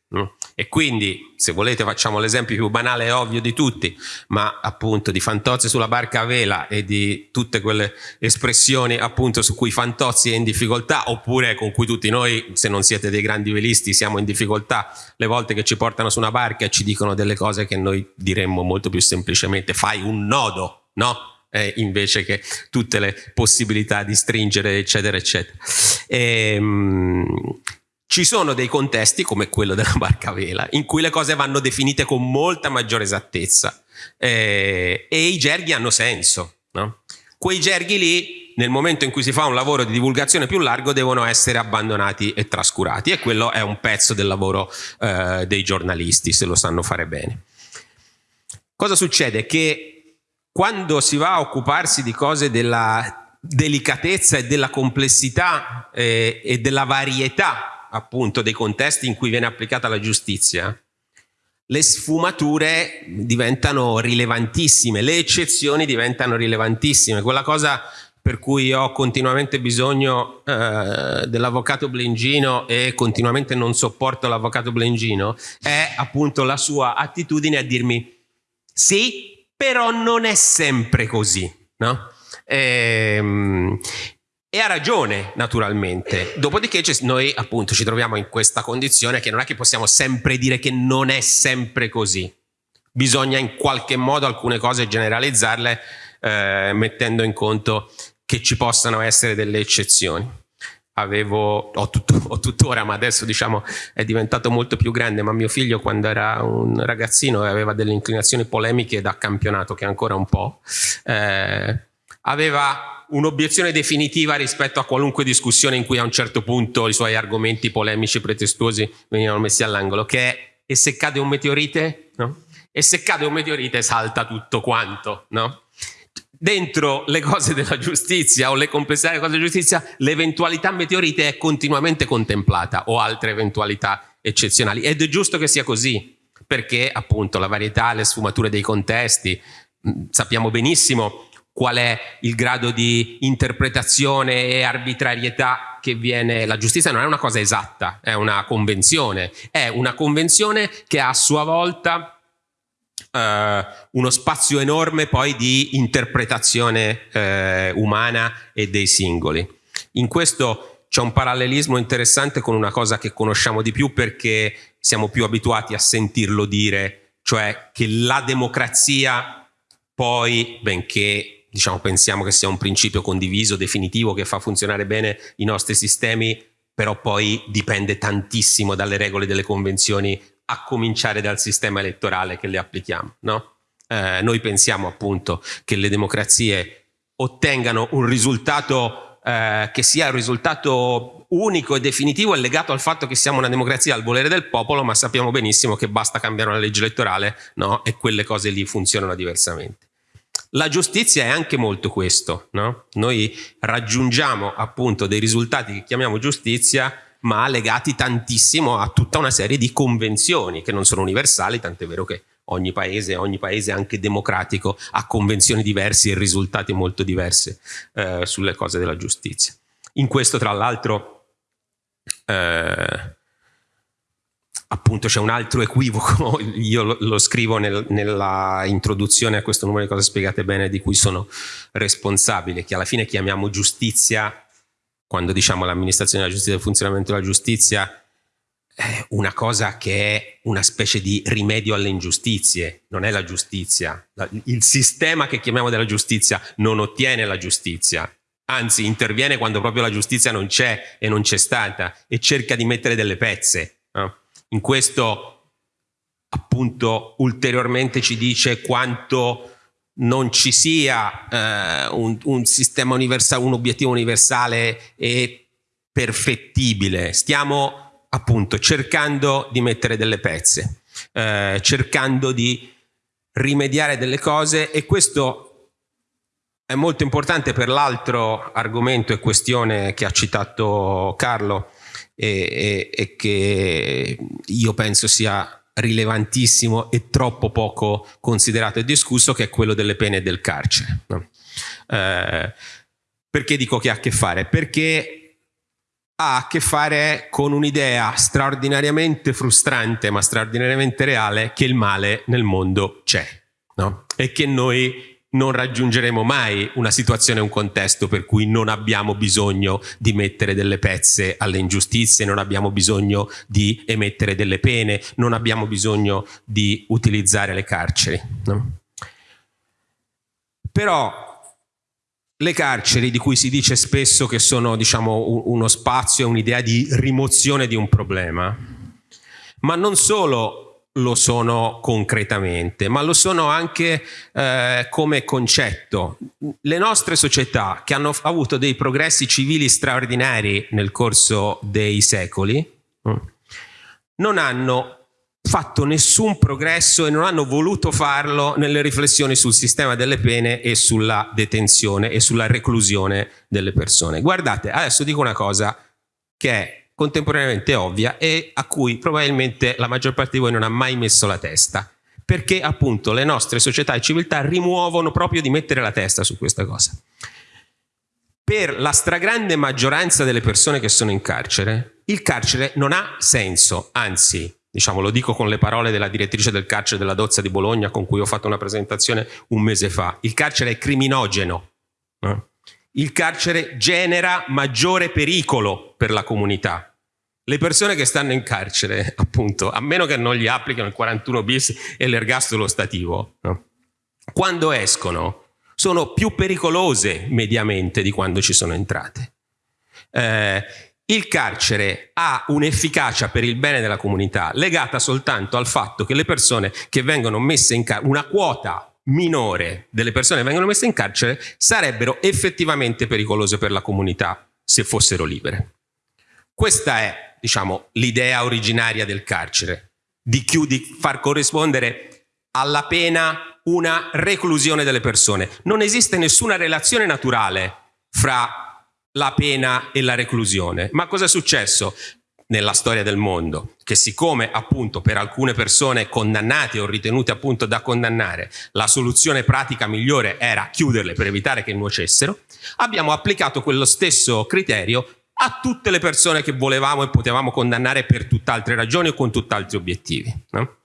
E quindi, se volete, facciamo l'esempio più banale e ovvio di tutti, ma appunto di Fantozzi sulla barca a vela e di tutte quelle espressioni appunto su cui Fantozzi è in difficoltà, oppure con cui tutti noi, se non siete dei grandi velisti, siamo in difficoltà le volte che ci portano su una barca e ci dicono delle cose che noi diremmo molto più semplicemente, fai un nodo, no? Eh, invece che tutte le possibilità di stringere, eccetera, eccetera. E, ehm, ci sono dei contesti, come quello della barca vela, in cui le cose vanno definite con molta maggiore esattezza eh, e i gerghi hanno senso. No? Quei gerghi lì, nel momento in cui si fa un lavoro di divulgazione più largo, devono essere abbandonati e trascurati e quello è un pezzo del lavoro eh, dei giornalisti, se lo sanno fare bene. Cosa succede? Che quando si va a occuparsi di cose della delicatezza e della complessità eh, e della varietà appunto dei contesti in cui viene applicata la giustizia, le sfumature diventano rilevantissime, le eccezioni diventano rilevantissime. Quella cosa per cui ho continuamente bisogno eh, dell'avvocato Blengino e continuamente non sopporto l'avvocato Blengino è appunto la sua attitudine a dirmi sì, però non è sempre così. No? E, ehm, e ha ragione, naturalmente. Dopodiché noi appunto ci troviamo in questa condizione che non è che possiamo sempre dire che non è sempre così. Bisogna in qualche modo alcune cose generalizzarle eh, mettendo in conto che ci possano essere delle eccezioni. Avevo, ho, tutto, ho, tuttora, ma adesso diciamo è diventato molto più grande, ma mio figlio quando era un ragazzino aveva delle inclinazioni polemiche da campionato, che ancora un po', eh, aveva un'obiezione definitiva rispetto a qualunque discussione in cui a un certo punto i suoi argomenti polemici pretestuosi venivano messi all'angolo, che è e se cade un meteorite? No? E se cade un meteorite salta tutto quanto, no? Dentro le cose della giustizia o le complessità delle cose della giustizia, l'eventualità meteorite è continuamente contemplata o altre eventualità eccezionali. Ed è giusto che sia così, perché appunto la varietà, le sfumature dei contesti, sappiamo benissimo qual è il grado di interpretazione e arbitrarietà che viene. La giustizia non è una cosa esatta, è una convenzione, è una convenzione che ha a sua volta eh, uno spazio enorme poi di interpretazione eh, umana e dei singoli. In questo c'è un parallelismo interessante con una cosa che conosciamo di più perché siamo più abituati a sentirlo dire, cioè che la democrazia poi, benché diciamo, pensiamo che sia un principio condiviso, definitivo, che fa funzionare bene i nostri sistemi, però poi dipende tantissimo dalle regole delle convenzioni, a cominciare dal sistema elettorale che le applichiamo. No? Eh, noi pensiamo appunto che le democrazie ottengano un risultato eh, che sia un risultato unico e definitivo e legato al fatto che siamo una democrazia al volere del popolo, ma sappiamo benissimo che basta cambiare una legge elettorale no? e quelle cose lì funzionano diversamente. La giustizia è anche molto questo, no? Noi raggiungiamo appunto dei risultati che chiamiamo giustizia, ma legati tantissimo a tutta una serie di convenzioni che non sono universali, tant'è vero che ogni paese, ogni paese anche democratico ha convenzioni diverse e risultati molto diversi eh, sulle cose della giustizia. In questo, tra l'altro, eh, appunto c'è un altro equivoco, io lo, lo scrivo nel, nella introduzione a questo numero di cose spiegate bene di cui sono responsabile, che alla fine chiamiamo giustizia, quando diciamo l'amministrazione della giustizia e il funzionamento della giustizia, è una cosa che è una specie di rimedio alle ingiustizie, non è la giustizia. Il sistema che chiamiamo della giustizia non ottiene la giustizia, anzi interviene quando proprio la giustizia non c'è e non c'è stata e cerca di mettere delle pezze. No? In questo appunto ulteriormente ci dice quanto non ci sia eh, un, un, sistema universale, un obiettivo universale e perfettibile. Stiamo appunto cercando di mettere delle pezze, eh, cercando di rimediare delle cose e questo è molto importante per l'altro argomento e questione che ha citato Carlo, e, e, e che io penso sia rilevantissimo e troppo poco considerato e discusso, che è quello delle pene del carcere. No? Eh, perché dico che ha a che fare? Perché ha a che fare con un'idea straordinariamente frustrante ma straordinariamente reale che il male nel mondo c'è no? e che noi non raggiungeremo mai una situazione, un contesto per cui non abbiamo bisogno di mettere delle pezze alle ingiustizie, non abbiamo bisogno di emettere delle pene, non abbiamo bisogno di utilizzare le carceri. No? Però le carceri di cui si dice spesso che sono diciamo, uno spazio, un'idea di rimozione di un problema, ma non solo lo sono concretamente, ma lo sono anche eh, come concetto. Le nostre società che hanno avuto dei progressi civili straordinari nel corso dei secoli mm, non hanno fatto nessun progresso e non hanno voluto farlo nelle riflessioni sul sistema delle pene e sulla detenzione e sulla reclusione delle persone. Guardate, adesso dico una cosa che è contemporaneamente ovvia e a cui probabilmente la maggior parte di voi non ha mai messo la testa perché appunto le nostre società e civiltà rimuovono proprio di mettere la testa su questa cosa. Per la stragrande maggioranza delle persone che sono in carcere, il carcere non ha senso, anzi, diciamo, lo dico con le parole della direttrice del carcere della Dozza di Bologna con cui ho fatto una presentazione un mese fa, il carcere è criminogeno. Eh? Il carcere genera maggiore pericolo per la comunità. Le persone che stanno in carcere, appunto, a meno che non gli applichino il 41 bis e l'ergastolo stativo, no? quando escono sono più pericolose mediamente di quando ci sono entrate. Eh, il carcere ha un'efficacia per il bene della comunità legata soltanto al fatto che le persone che vengono messe in carcere, una quota minore delle persone che vengono messe in carcere sarebbero effettivamente pericolose per la comunità se fossero libere. Questa è, diciamo, l'idea originaria del carcere, di, di far corrispondere alla pena una reclusione delle persone. Non esiste nessuna relazione naturale fra la pena e la reclusione. Ma cosa è successo? Nella storia del mondo, che siccome appunto per alcune persone condannate o ritenute appunto da condannare la soluzione pratica migliore era chiuderle per evitare che nuocessero, abbiamo applicato quello stesso criterio a tutte le persone che volevamo e potevamo condannare per tutt'altre ragioni o con tutt'altri obiettivi. No?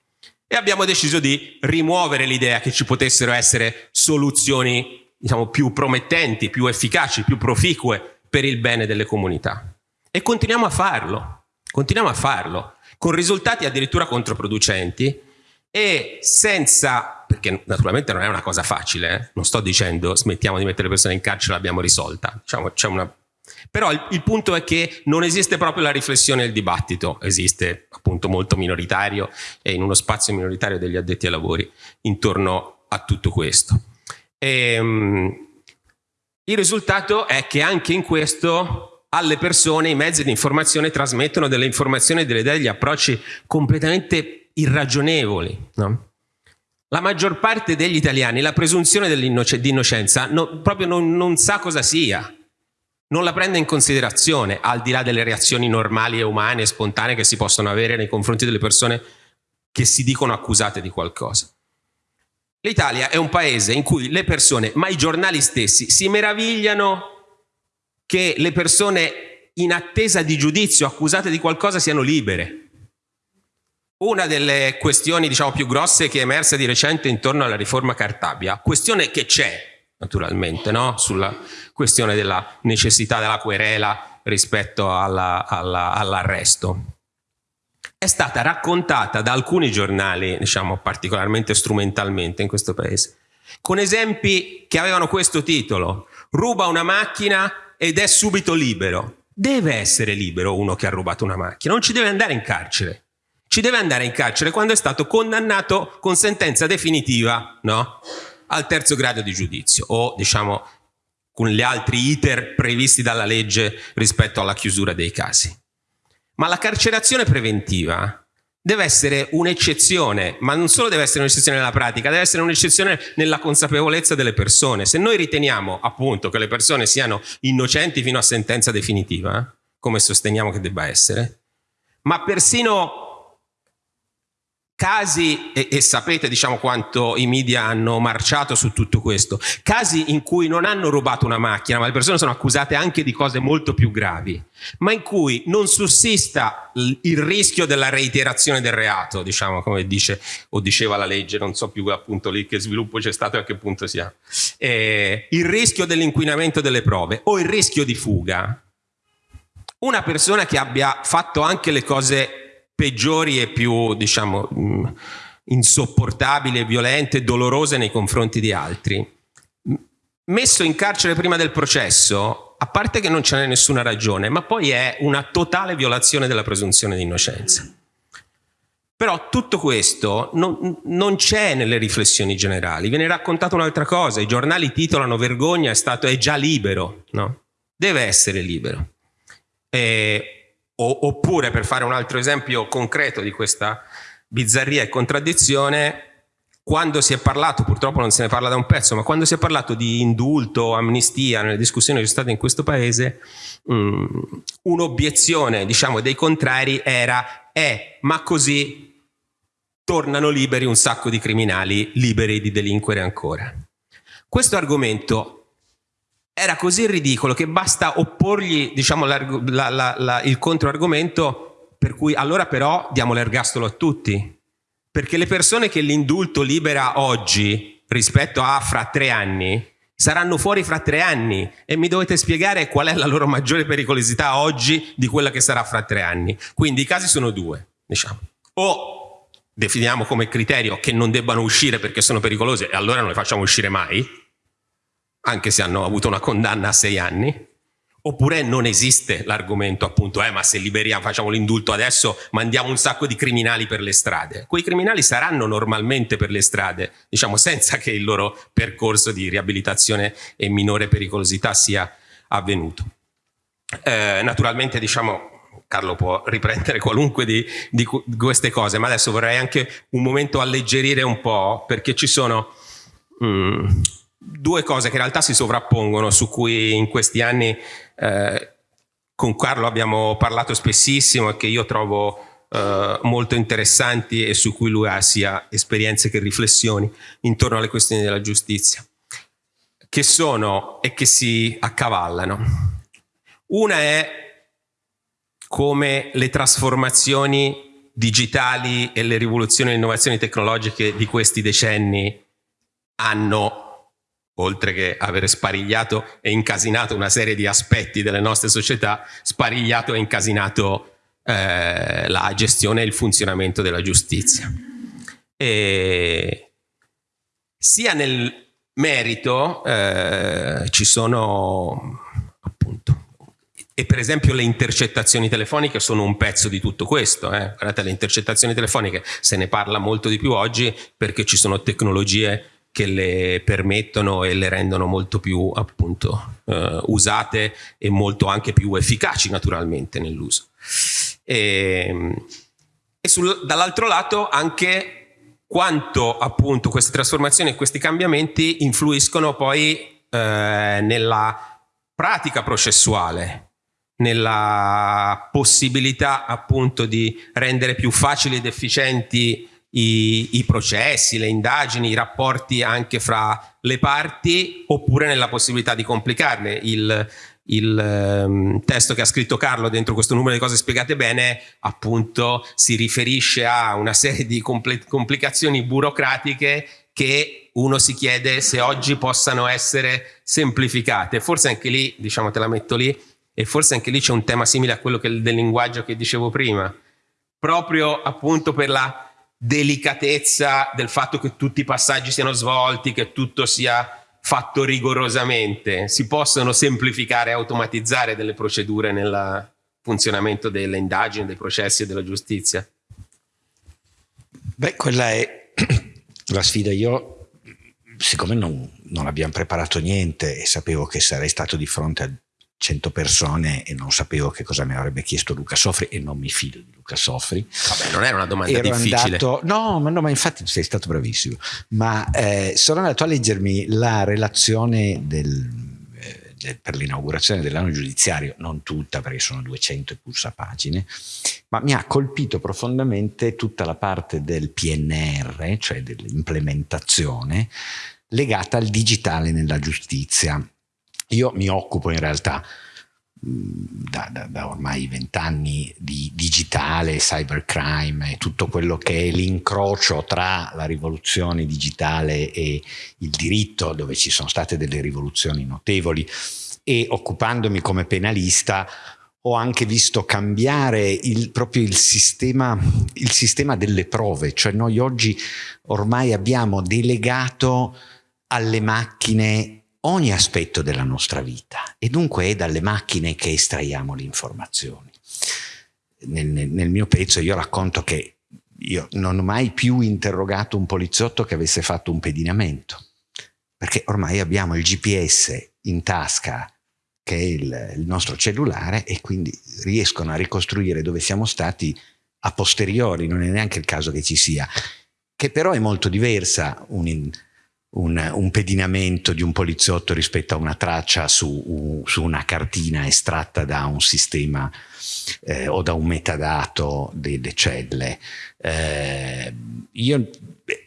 E abbiamo deciso di rimuovere l'idea che ci potessero essere soluzioni diciamo, più promettenti, più efficaci, più proficue per il bene delle comunità. E continuiamo a farlo. Continuiamo a farlo, con risultati addirittura controproducenti e senza, perché naturalmente non è una cosa facile, eh? non sto dicendo smettiamo di mettere le persone in carcere, l'abbiamo risolta, diciamo, una... però il, il, punto è che non esiste proprio la riflessione e il dibattito, esiste appunto molto minoritario e in uno spazio minoritario degli addetti ai lavori intorno a tutto questo. E, um, il risultato è che anche in questo alle persone i mezzi di informazione trasmettono delle informazioni, delle idee, degli approcci completamente irragionevoli. No? La maggior parte degli italiani la presunzione di innocenza no, proprio non, non sa cosa sia, non la prende in considerazione, al di là delle reazioni normali e umane e spontanee che si possono avere nei confronti delle persone che si dicono accusate di qualcosa. L'Italia è un paese in cui le persone, ma i giornali stessi, si meravigliano che le persone in attesa di giudizio accusate di qualcosa siano libere. Una delle questioni diciamo, più grosse che è emersa di recente intorno alla riforma Cartabia, questione che c'è naturalmente, no? sulla questione della necessità della querela rispetto all'arresto. All è stata raccontata da alcuni giornali, diciamo particolarmente strumentalmente in questo paese, con esempi che avevano questo titolo, ruba una macchina ed è subito libero. Deve essere libero uno che ha rubato una macchina, non ci deve andare in carcere. Ci deve andare in carcere quando è stato condannato con sentenza definitiva no? al terzo grado di giudizio o diciamo con gli altri iter previsti dalla legge rispetto alla chiusura dei casi. Ma la carcerazione preventiva deve essere un'eccezione, ma non solo deve essere un'eccezione nella pratica, deve essere un'eccezione nella consapevolezza delle persone. Se noi riteniamo appunto che le persone siano innocenti fino a sentenza definitiva, come sosteniamo che debba essere, ma persino casi, e, e, sapete diciamo quanto i media hanno marciato su tutto questo, casi in cui non hanno rubato una macchina, ma le persone sono accusate anche di cose molto più gravi, ma in cui non sussista il rischio della reiterazione del reato, diciamo come dice o diceva la legge, non so più appunto lì che sviluppo c'è stato e a che punto sia, eh, il rischio dell'inquinamento delle prove o il rischio di fuga, una persona che abbia fatto anche le cose peggiori e più, diciamo, mm, insopportabili, violente dolorose nei confronti di altri. Messo in carcere prima del processo, a parte che non ce n'è nessuna ragione, ma poi è una totale violazione della presunzione di innocenza. Però tutto questo non, non c'è nelle riflessioni generali, viene raccontata un'altra cosa, i giornali titolano vergogna è, stato, è già libero, no? Deve essere libero. E oppure, per fare un altro esempio concreto di questa bizzarria e contraddizione, quando si è parlato, purtroppo non se ne parla da un pezzo, ma quando si è parlato di indulto, amnistia nelle discussioni che sono state in questo paese, um, un'obiezione diciamo, dei contrari era eh, ma così tornano liberi un sacco di criminali liberi di delinquere ancora. Questo argomento era così ridicolo che basta opporgli diciamo, la, la, la, il controargomento per cui allora però diamo l'ergastolo a tutti. Perché le persone che l'indulto libera oggi rispetto a fra tre anni saranno fuori fra tre anni e mi dovete spiegare qual è la loro maggiore pericolosità oggi di quella che sarà fra tre anni. Quindi i casi sono due, diciamo. O definiamo come criterio che non debbano uscire perché sono pericolose e allora non le facciamo uscire mai, anche se hanno avuto una condanna a sei anni, oppure non esiste l'argomento appunto, eh ma se liberiamo, facciamo l'indulto adesso, mandiamo un sacco di criminali per le strade. Quei criminali saranno normalmente per le strade, diciamo senza che il loro percorso di riabilitazione e minore pericolosità sia avvenuto. Eh, naturalmente diciamo Carlo può riprendere qualunque di, di, queste cose, ma adesso vorrei anche un momento alleggerire un po' perché ci sono mm, due cose che in realtà si sovrappongono, su cui in questi anni eh, con Carlo abbiamo parlato spessissimo e che io trovo Uh, molto interessanti e su cui lui ha sia esperienze che riflessioni intorno alle questioni della giustizia, che sono e che si accavallano. Una è come le trasformazioni digitali e le rivoluzioni e le innovazioni tecnologiche di questi decenni hanno, oltre che aver sparigliato e incasinato una serie di aspetti delle nostre società, sparigliato e incasinato eh, la gestione e il funzionamento della giustizia. E sia nel merito eh, ci sono appunto e per esempio le intercettazioni telefoniche sono un pezzo di tutto questo. Eh. Guardate, le intercettazioni telefoniche se ne parla molto di più oggi perché ci sono tecnologie che le permettono e le rendono molto più appunto eh, usate e molto anche più efficaci naturalmente nell'uso. E, e dall'altro lato anche quanto appunto queste trasformazioni e questi cambiamenti influiscono poi eh, nella pratica processuale, nella possibilità appunto di rendere più facili ed efficienti i, i, processi, le indagini, i rapporti anche fra le parti oppure nella possibilità di complicarle. Il, il um, testo che ha scritto Carlo dentro questo numero di cose spiegate bene appunto si riferisce a una serie di compl complicazioni burocratiche che uno si chiede se oggi possano essere semplificate. Forse anche lì, diciamo te la metto lì, e forse anche lì c'è un tema simile a quello del linguaggio che dicevo prima, proprio appunto per la delicatezza del fatto che tutti i passaggi siano svolti, che tutto sia fatto rigorosamente. Si possono semplificare e automatizzare delle procedure nel funzionamento delle indagini, dei processi e della giustizia? Beh, quella è la sfida. Io, siccome non, non abbiamo preparato niente e sapevo che sarei stato di fronte a 100 persone e non sapevo che cosa mi avrebbe chiesto Luca Soffri e non mi fido di Luca Soffri. Vabbè, non era una domanda Ero difficile. Andato, no, ma, no, ma infatti sei stato bravissimo. Ma eh, sono andato a leggermi la relazione del, eh, del, per l'inaugurazione dell'anno giudiziario, non tutta perché sono 200 e pulsa pagine, ma mi ha colpito profondamente tutta la parte del PNR, cioè dell'implementazione, legata al digitale nella giustizia io mi occupo in realtà da, da, da, ormai vent'anni di digitale, cybercrime e tutto quello che è l'incrocio tra la rivoluzione digitale e il diritto, dove ci sono state delle rivoluzioni notevoli, e occupandomi come penalista ho anche visto cambiare il, proprio il sistema, il sistema delle prove, cioè noi oggi ormai abbiamo delegato alle macchine ogni aspetto della nostra vita e dunque è dalle macchine che estraiamo le informazioni. Nel, nel, mio pezzo io racconto che io non ho mai più interrogato un poliziotto che avesse fatto un pedinamento, perché ormai abbiamo il GPS in tasca che è il, il nostro cellulare e quindi riescono a ricostruire dove siamo stati a posteriori, non è neanche il caso che ci sia, che però è molto diversa un, un, un, pedinamento di un poliziotto rispetto a una traccia su, su una cartina estratta da un sistema eh, o da un metadato delle celle. Eh, io,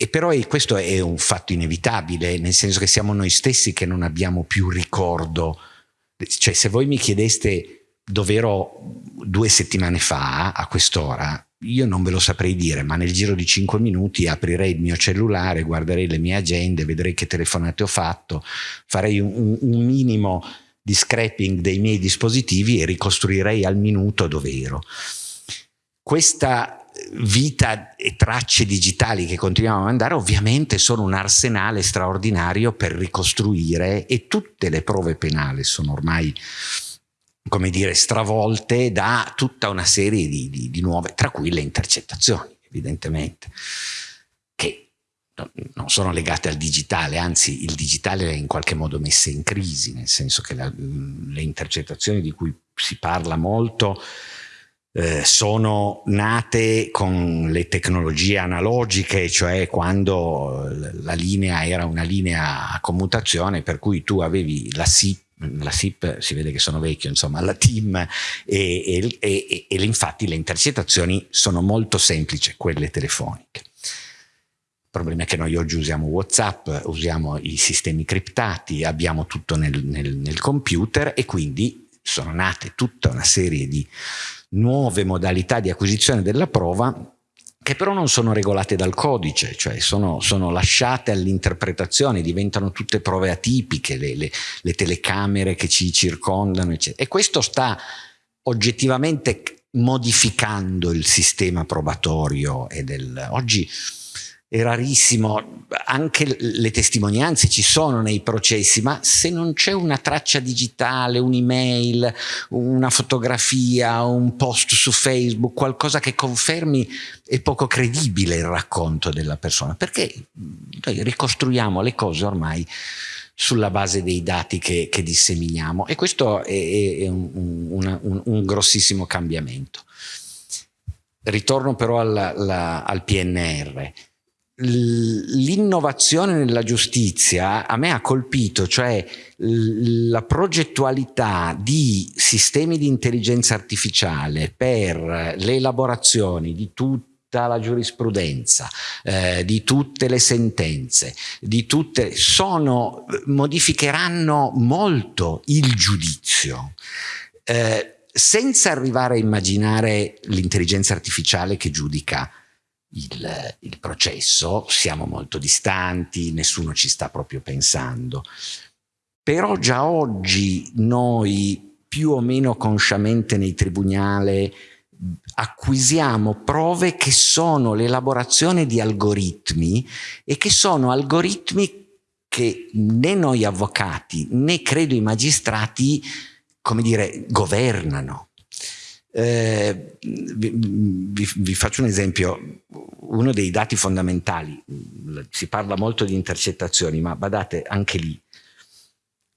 però questo è un fatto inevitabile, nel senso che siamo noi stessi che non abbiamo più ricordo. Cioè, se voi mi chiedeste dove ero due settimane fa a quest'ora, io non ve lo saprei dire, ma nel giro di 5 minuti aprirei il mio cellulare, guarderei le mie agende, vedrei che telefonate ho fatto, farei un, un minimo di scrapping dei miei dispositivi e ricostruirei al minuto dove ero. Questa vita e tracce digitali che continuiamo a mandare ovviamente sono un arsenale straordinario per ricostruire e tutte le prove penali sono ormai come dire, stravolte da tutta una serie di, di, di nuove, tra cui le intercettazioni, evidentemente, che non sono legate al digitale, anzi il digitale è in qualche modo messe in crisi, nel senso che la, le intercettazioni di cui si parla molto eh, sono nate con le tecnologie analogiche, cioè quando la linea era una linea a commutazione per cui tu avevi la SIP la SIP si vede che sono vecchio, insomma, la team e, e, e, e infatti le intercettazioni sono molto semplici, quelle telefoniche. Il problema è che noi oggi usiamo Whatsapp, usiamo i sistemi criptati, abbiamo tutto nel, nel, nel computer e quindi sono nate tutta una serie di nuove modalità di acquisizione della prova che però non sono regolate dal codice, cioè sono, sono lasciate all'interpretazione, diventano tutte prove atipiche, le, le, le telecamere che ci circondano, eccetera. E questo sta oggettivamente modificando il sistema probatorio e del... Oggi è rarissimo, anche le testimonianze ci sono nei processi, ma se non c'è una traccia digitale, un'email, una fotografia, un post su Facebook, qualcosa che confermi, è poco credibile il racconto della persona, perché noi ricostruiamo le cose ormai sulla base dei dati che, che disseminiamo e questo è, è un, un, un, un grossissimo cambiamento. Ritorno però alla, alla, al PNR l'innovazione nella giustizia a me ha colpito, cioè la progettualità di sistemi di intelligenza artificiale per le elaborazioni di tutta la giurisprudenza, eh, di tutte le sentenze, di tutte, sono, modificheranno molto il giudizio. Eh, senza arrivare a immaginare l'intelligenza artificiale che giudica il, il processo, siamo molto distanti, nessuno ci sta proprio pensando. Però già oggi noi più o meno consciamente nei tribunali acquisiamo prove che sono l'elaborazione di algoritmi e che sono algoritmi che né noi avvocati né credo i magistrati come dire governano eh, vi, vi, faccio un esempio, uno dei dati fondamentali, si parla molto di intercettazioni, ma badate anche lì,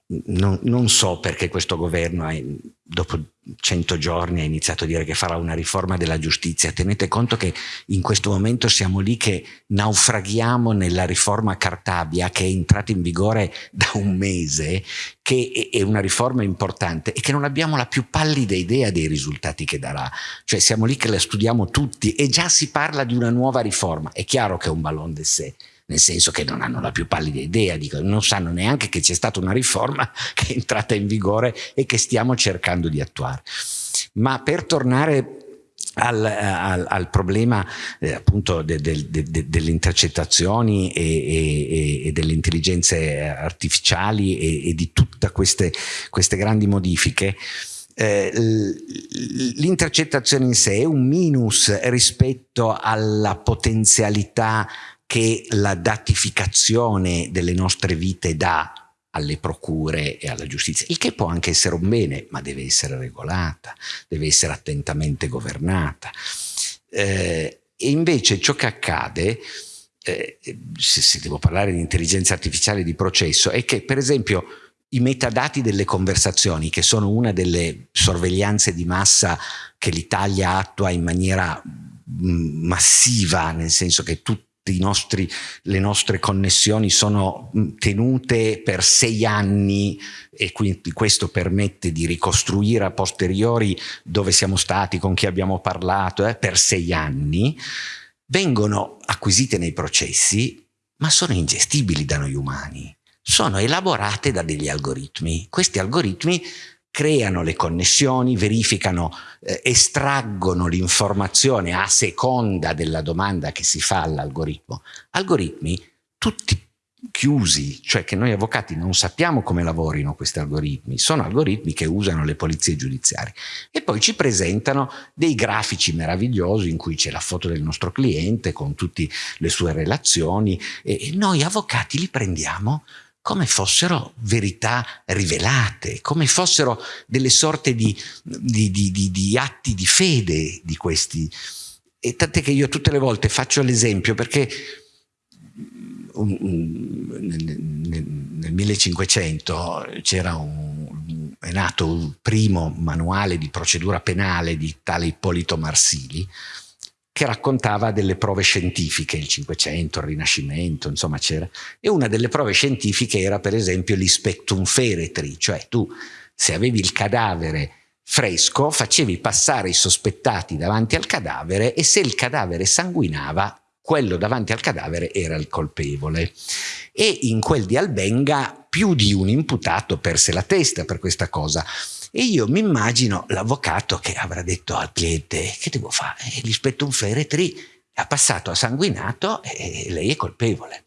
non, non so perché questo governo ha, dopo 100 giorni ha iniziato a dire che farà una riforma della giustizia. Tenete conto che in questo momento siamo lì che naufraghiamo nella riforma Cartabia che è entrata in vigore da un mese, che è una riforma importante e che non abbiamo la più pallida idea dei risultati che darà. Cioè siamo lì che la studiamo tutti e già si parla di una nuova riforma. È chiaro che è un ballon d'essai nel senso che non hanno la più pallida idea, dico, non sanno neanche che c'è stata una riforma che è entrata in vigore e che stiamo cercando di attuare. Ma per tornare al, al, al, problema eh, appunto de, de, de, delle intercettazioni e, e, e, delle intelligenze artificiali e, e di tutte queste, queste grandi modifiche, eh, l'intercettazione in sé è un minus rispetto alla potenzialità che la datificazione delle nostre vite dà alle procure e alla giustizia, il che può anche essere un bene, ma deve essere regolata, deve essere attentamente governata. Eh, e invece ciò che accade, eh, se, se devo parlare di intelligenza artificiale di processo, è che per esempio i metadati delle conversazioni, che sono una delle sorveglianze di massa che l'Italia attua in maniera mm, massiva, nel senso che tutti nostri, le nostre connessioni sono tenute per sei anni e quindi questo permette di ricostruire a posteriori dove siamo stati, con chi abbiamo parlato, eh, per sei anni, vengono acquisite nei processi ma sono ingestibili da noi umani, sono elaborate da degli algoritmi. Questi algoritmi creano le connessioni, verificano, eh, estraggono l'informazione a seconda della domanda che si fa all'algoritmo. Algoritmi tutti chiusi, cioè che noi avvocati non sappiamo come lavorino questi algoritmi, sono algoritmi che usano le polizie giudiziarie e poi ci presentano dei grafici meravigliosi in cui c'è la foto del nostro cliente con tutte le sue relazioni e noi avvocati li prendiamo come fossero verità rivelate, come fossero delle sorte di, di, di, di atti di fede di questi. E tant'è che io tutte le volte faccio l'esempio perché nel 1500 c'era un, è nato il primo manuale di procedura penale di tale Ippolito Marsili che raccontava delle prove scientifiche, il Cinquecento, il Rinascimento, insomma c'era. E una delle prove scientifiche era per esempio l'ispectum feretri, cioè tu se avevi il cadavere fresco facevi passare i sospettati davanti al cadavere e se il cadavere sanguinava quello davanti al cadavere era il colpevole. E in quel di Albenga più di un imputato perse la testa per questa cosa. E io mi immagino l'avvocato che avrà detto al cliente, che devo fare? Gli spetto un feretri, ha passato a sanguinato e lei è colpevole.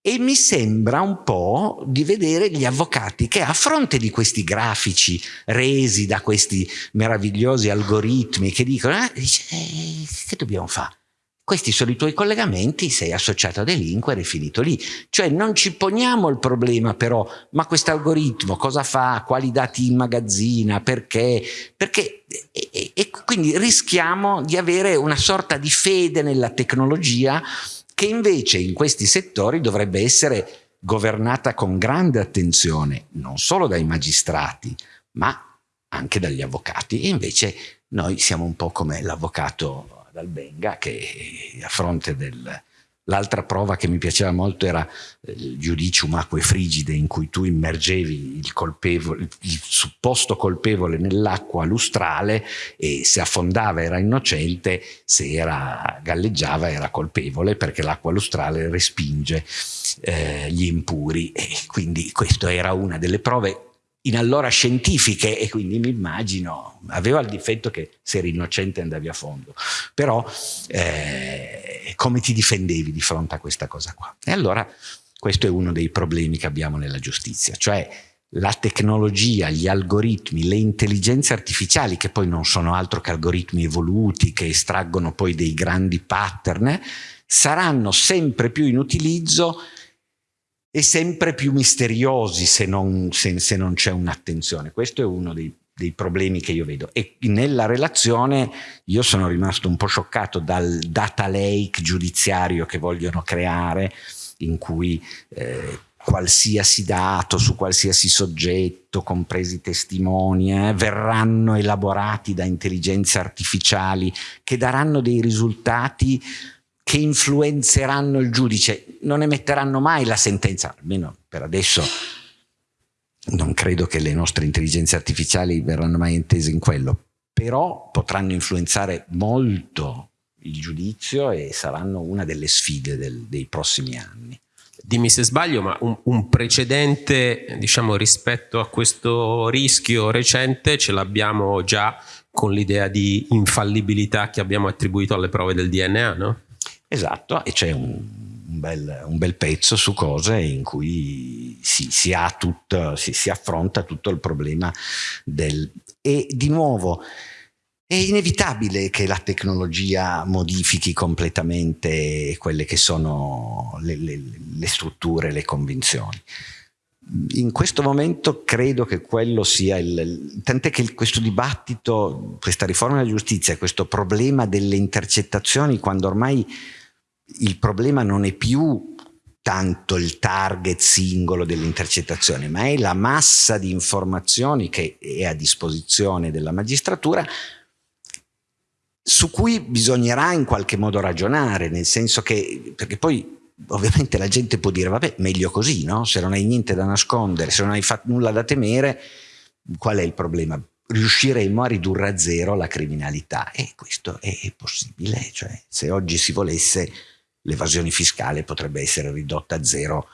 E mi sembra un po' di vedere gli avvocati che a fronte di questi grafici resi da questi meravigliosi algoritmi che dicono, eh, dice, eh, che dobbiamo fare? Questi sono i tuoi collegamenti, sei associato a delinquere, è finito lì. Cioè non ci poniamo il problema però, ma questo algoritmo cosa fa, quali dati immagazzina, perché, perché e, e quindi rischiamo di avere una sorta di fede nella tecnologia che invece in questi settori dovrebbe essere governata con grande attenzione, non solo dai magistrati, ma anche dagli avvocati. E invece noi siamo un po' come l'avvocato dal Benga che a fronte del... L'altra prova che mi piaceva molto era il giudicium acque frigide in cui tu immergevi il, colpevole, il supposto colpevole nell'acqua lustrale e se affondava era innocente, se era, galleggiava era colpevole perché l'acqua lustrale respinge eh, gli impuri. E quindi questa era una delle prove in allora scientifiche e quindi mi immagino, aveva il difetto che se eri innocente andavi a fondo, però eh, come ti difendevi di fronte a questa cosa qua? E allora questo è uno dei problemi che abbiamo nella giustizia, cioè la tecnologia, gli algoritmi, le intelligenze artificiali che poi non sono altro che algoritmi evoluti che estraggono poi dei grandi pattern, saranno sempre più in utilizzo e sempre più misteriosi se non, se, se non c'è un'attenzione. Questo è uno dei, dei, problemi che io vedo. E nella relazione io sono rimasto un po' scioccato dal data lake giudiziario che vogliono creare, in cui eh, qualsiasi dato su qualsiasi soggetto, compresi testimoni, eh, verranno elaborati da intelligenze artificiali che daranno dei risultati che influenzeranno il giudice, non emetteranno mai la sentenza, almeno per adesso non credo che le nostre intelligenze artificiali verranno mai intese in quello, però potranno influenzare molto il giudizio e saranno una delle sfide del, dei prossimi anni. Dimmi se sbaglio, ma un, un precedente diciamo, rispetto a questo rischio recente ce l'abbiamo già con l'idea di infallibilità che abbiamo attribuito alle prove del DNA, no? Esatto, e c'è un, un, bel, un, bel, pezzo su cose in cui si, si, tutto, si, si affronta tutto il problema del... E di nuovo, è inevitabile che la tecnologia modifichi completamente quelle che sono le, le, le, strutture, le convinzioni. In questo momento credo che quello sia il... tant'è che questo dibattito, questa riforma della giustizia, questo problema delle intercettazioni, quando ormai il problema non è più tanto il target singolo dell'intercettazione, ma è la massa di informazioni che è a disposizione della magistratura su cui bisognerà in qualche modo ragionare, nel senso che, perché poi ovviamente la gente può dire, vabbè, meglio così, no? Se non hai niente da nascondere, se non hai fatto nulla da temere, qual è il problema? Riusciremo a ridurre a zero la criminalità e questo è possibile, cioè se oggi si volesse l'evasione fiscale potrebbe essere ridotta a zero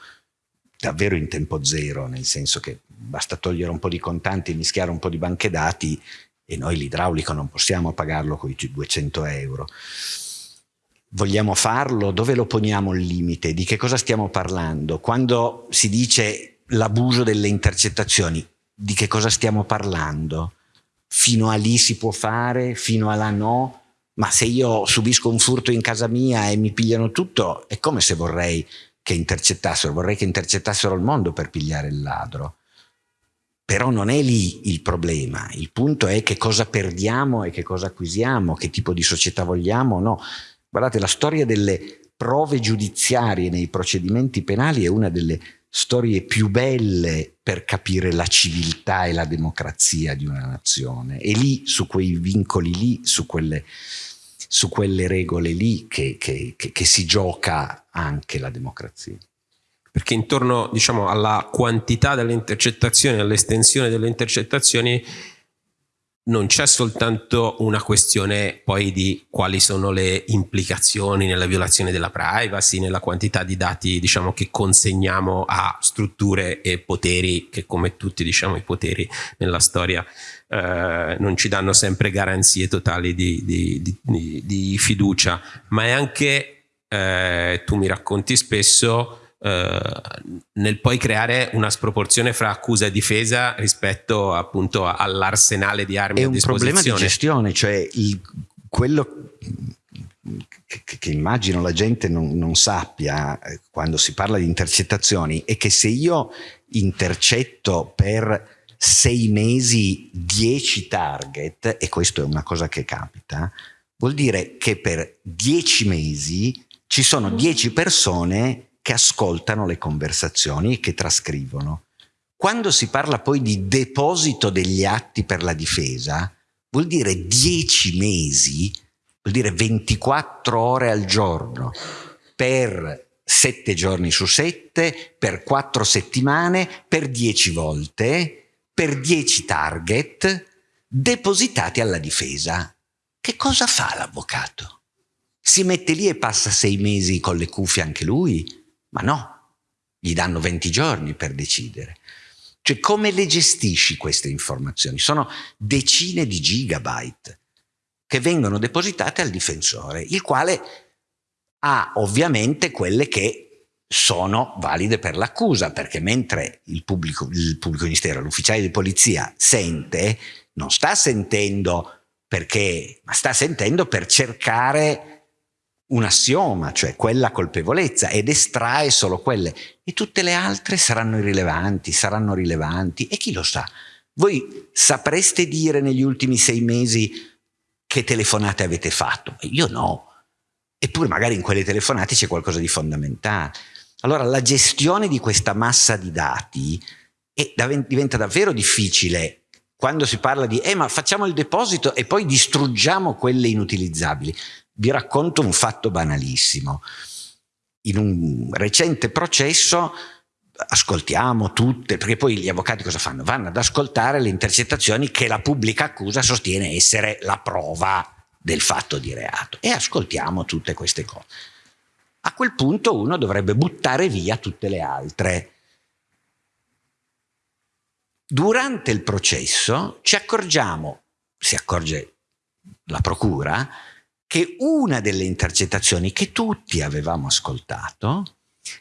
davvero in tempo zero, nel senso che basta togliere un po' di contanti, mischiare un po' di banche dati e noi l'idraulico non possiamo pagarlo con i 200 euro. Vogliamo farlo? Dove lo poniamo il limite? Di che cosa stiamo parlando? Quando si dice l'abuso delle intercettazioni, di che cosa stiamo parlando? Fino a lì si può fare, fino a là no? Ma se io subisco un furto in casa mia e mi pigliano tutto, è come se vorrei che intercettassero, vorrei che intercettassero il mondo per pigliare il ladro. Però non è lì il problema, il punto è che cosa perdiamo e che cosa acquisiamo, che tipo di società vogliamo no. Guardate, la storia delle prove giudiziarie nei procedimenti penali è una delle storie più belle per capire la civiltà e la democrazia di una nazione. E lì, su quei vincoli lì, su quelle su quelle regole lì che, che, che, che si gioca anche la democrazia. Perché intorno diciamo, alla quantità delle intercettazioni, all'estensione delle intercettazioni, non c'è soltanto una questione poi di quali sono le implicazioni nella violazione della privacy, nella quantità di dati diciamo, che consegniamo a strutture e poteri che come tutti diciamo, i poteri nella storia eh, non ci danno sempre garanzie totali di, di, di, di fiducia, ma è anche, eh, tu mi racconti spesso, nel poi creare una sproporzione fra accusa e difesa rispetto appunto all'arsenale di armi è a disposizione. È un problema di gestione, cioè il, quello che, che, immagino la gente non, non sappia eh, quando si parla di intercettazioni è che se io intercetto per sei mesi dieci target, e questo è una cosa che capita, vuol dire che per dieci mesi ci sono dieci persone che ascoltano le conversazioni e che trascrivono. Quando si parla poi di deposito degli atti per la difesa, vuol dire 10 mesi, vuol dire 24 ore al giorno, per 7 giorni su 7, per 4 settimane, per 10 volte, per 10 target depositati alla difesa. Che cosa fa l'avvocato? Si mette lì e passa 6 mesi con le cuffie anche lui? Ma no, gli danno 20 giorni per decidere. Cioè come le gestisci queste informazioni? Sono decine di gigabyte che vengono depositate al difensore, il quale ha ovviamente quelle che sono valide per l'accusa, perché mentre il pubblico, il pubblico ministero, l'ufficiale di polizia sente, non sta sentendo perché, ma sta sentendo per cercare un assioma, cioè quella colpevolezza, ed estrae solo quelle. E tutte le altre saranno irrilevanti, saranno rilevanti, e chi lo sa? Voi sapreste dire negli ultimi sei mesi che telefonate avete fatto? Io no. Eppure magari in quelle telefonate c'è qualcosa di fondamentale. Allora la gestione di questa massa di dati è, diventa davvero difficile quando si parla di eh ma facciamo il deposito e poi distruggiamo quelle inutilizzabili. Vi racconto un fatto banalissimo. In un recente processo ascoltiamo tutte, perché poi gli avvocati cosa fanno? Vanno ad ascoltare le intercettazioni che la pubblica accusa sostiene essere la prova del fatto di reato e ascoltiamo tutte queste cose. A quel punto uno dovrebbe buttare via tutte le altre. Durante il processo ci accorgiamo, si accorge la procura, che una delle intercettazioni che tutti avevamo ascoltato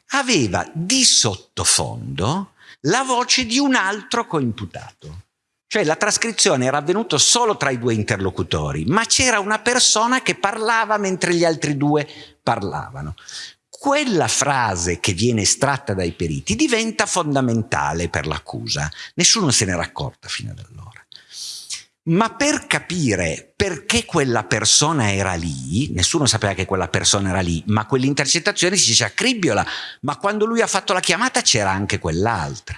aveva di sottofondo la voce di un altro coimputato. Cioè la trascrizione era avvenuta solo tra i due interlocutori, ma c'era una persona che parlava mentre gli altri due parlavano. Quella frase che viene estratta dai periti diventa fondamentale per l'accusa. Nessuno se n'era accorta fino ad allora ma per capire perché quella persona era lì, nessuno sapeva che quella persona era lì, ma quell'intercettazione si dice a Cribbiola, ma quando lui ha fatto la chiamata c'era anche quell'altra.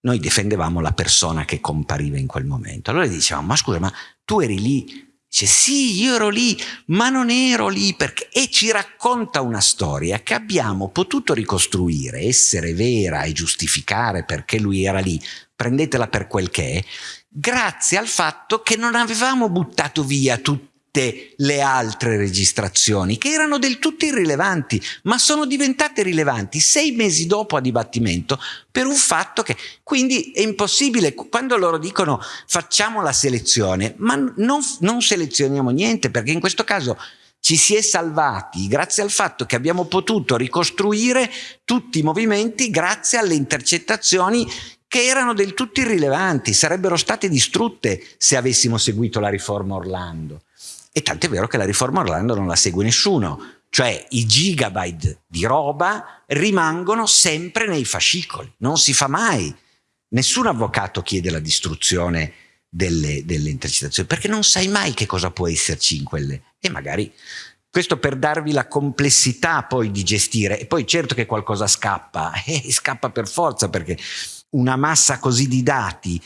Noi difendevamo la persona che compariva in quel momento. Allora dicevamo, ma scusa, ma tu eri lì? Dice, sì, io ero lì, ma non ero lì perché... E ci racconta una storia che abbiamo potuto ricostruire, essere vera e giustificare perché lui era lì, prendetela per quel che è, grazie al fatto che non avevamo buttato via tutte le altre registrazioni che erano del tutto irrilevanti, ma sono diventate rilevanti sei mesi dopo a dibattimento per un fatto che quindi è impossibile. Quando loro dicono facciamo la selezione, ma non, non selezioniamo niente perché in questo caso ci si è salvati grazie al fatto che abbiamo potuto ricostruire tutti i movimenti grazie alle intercettazioni che erano del tutto irrilevanti, sarebbero state distrutte se avessimo seguito la riforma Orlando. E tanto è vero che la riforma Orlando non la segue nessuno, cioè i gigabyte di roba rimangono sempre nei fascicoli, non si fa mai. Nessun avvocato chiede la distruzione delle, delle intercettazioni, perché non sai mai che cosa può esserci in quelle. E magari questo per darvi la complessità poi di gestire. E poi certo che qualcosa scappa, e scappa per forza, perché una massa così di dati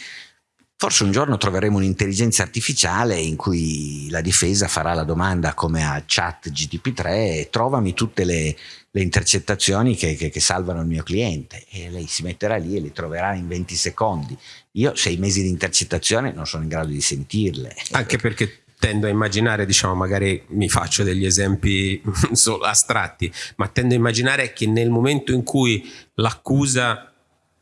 Forse un giorno troveremo un'intelligenza artificiale in cui la difesa farà la domanda come a chat GTP3 trovami tutte le, le intercettazioni che, che, che, salvano il mio cliente e lei si metterà lì e le troverà in 20 secondi. Io sei mesi di intercettazione non sono in grado di sentirle. Anche perché tendo a immaginare, diciamo, magari mi faccio degli esempi solo astratti, ma tendo a immaginare che nel momento in cui l'accusa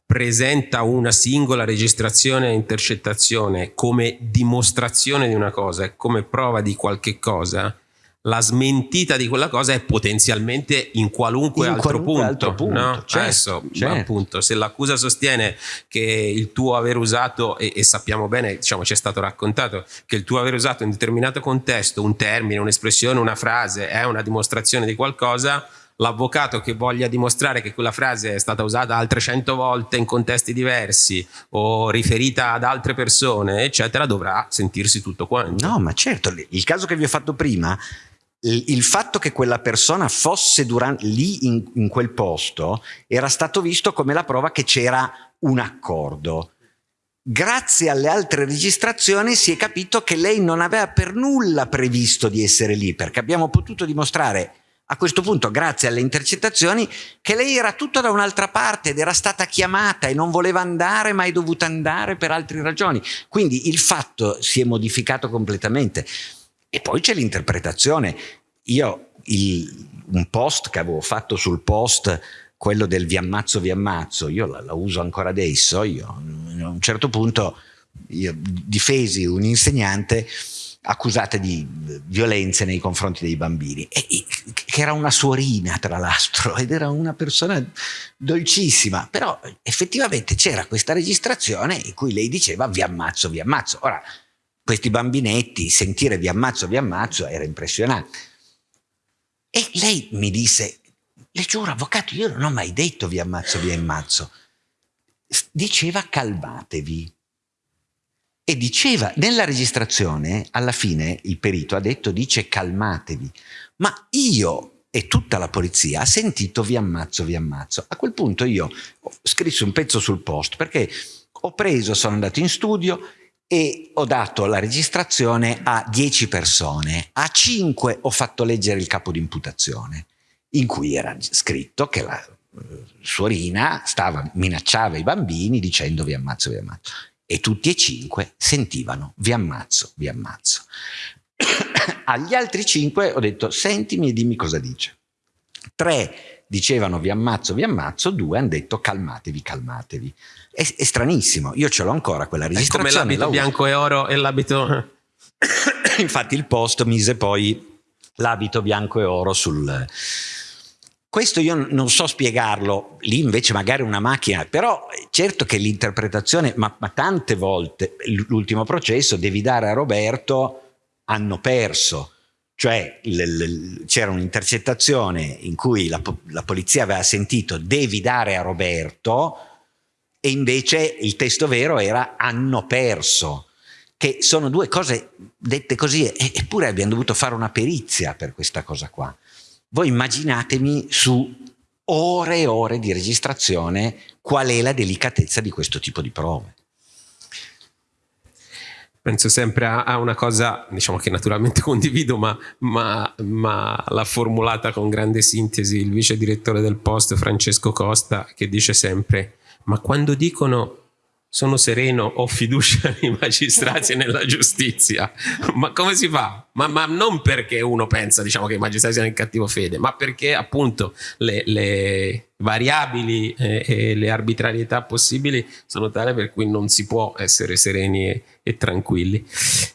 presenta una singola registrazione e intercettazione come dimostrazione di una cosa e come prova di qualche cosa, la smentita di quella cosa è potenzialmente in qualunque, in altro, qualunque punto, altro punto. No? Certo, Adesso, certo. appunto, se l'accusa sostiene che il tuo aver usato, e, e sappiamo bene, diciamo, ci è stato raccontato, che il tuo aver usato in determinato contesto un termine, un'espressione, una frase è una dimostrazione di qualcosa, l'avvocato che voglia dimostrare che quella frase è stata usata altre cento volte in contesti diversi o riferita ad altre persone, eccetera, dovrà sentirsi tutto quanto. No, ma certo, il caso che vi ho fatto prima, il fatto che quella persona fosse durante, lì in, in quel posto era stato visto come la prova che c'era un accordo. Grazie alle altre registrazioni si è capito che lei non aveva per nulla previsto di essere lì, perché abbiamo potuto dimostrare a questo punto, grazie alle intercettazioni, che lei era tutta da un'altra parte ed era stata chiamata e non voleva andare, ma è dovuta andare per altre ragioni. Quindi il fatto si è modificato completamente. E poi c'è l'interpretazione. Io il, un post che avevo fatto sul post, quello del vi ammazzo, vi ammazzo, io la, la uso ancora adesso. Io a un certo punto io difesi un insegnante accusate di violenze nei confronti dei bambini, e, che era una suorina tra l'altro ed era una persona dolcissima, però effettivamente c'era questa registrazione in cui lei diceva vi ammazzo, vi ammazzo. Ora, questi bambinetti, sentire vi ammazzo, vi ammazzo era impressionante. E lei mi disse, le giuro avvocato, io non ho mai detto vi ammazzo, vi ammazzo. Diceva calmatevi e diceva, nella registrazione, alla fine il perito ha detto, dice calmatevi, ma io e tutta la polizia ha sentito vi ammazzo, vi ammazzo. A quel punto io ho scritto un pezzo sul post perché ho preso, sono andato in studio e ho dato la registrazione a 10 persone, a 5 ho fatto leggere il capo di imputazione in cui era scritto che la eh, suorina stava, minacciava i bambini dicendo vi ammazzo, vi ammazzo e tutti e cinque sentivano vi ammazzo, vi ammazzo. Agli altri cinque ho detto sentimi e dimmi cosa dice. Tre dicevano vi ammazzo, vi ammazzo, due hanno detto calmatevi, calmatevi. È, è stranissimo, io ce l'ho ancora quella registrazione. È come l'abito bianco e oro e l'abito... Infatti il post mise poi l'abito bianco e oro sul, questo io non so spiegarlo, lì invece magari una macchina, però certo che l'interpretazione, ma, ma tante volte l'ultimo processo devi dare a Roberto hanno perso, cioè c'era un'intercettazione in cui la, la, polizia aveva sentito devi dare a Roberto e invece il testo vero era hanno perso, che sono due cose dette così, eppure abbiamo dovuto fare una perizia per questa cosa qua. Voi immaginatemi su ore e ore di registrazione qual è la delicatezza di questo tipo di prove. Penso sempre a, una cosa, diciamo che naturalmente condivido, ma, ma, ma l'ha formulata con grande sintesi il vice direttore del Post Francesco Costa, che dice sempre, ma quando dicono sono sereno, ho fiducia nei magistrati e nella giustizia. Ma come si fa? Ma, ma, non perché uno pensa diciamo, che i magistrati siano in cattivo fede, ma perché appunto le, le variabili eh, e le arbitrarietà possibili sono tali per cui non si può essere sereni e, e tranquilli.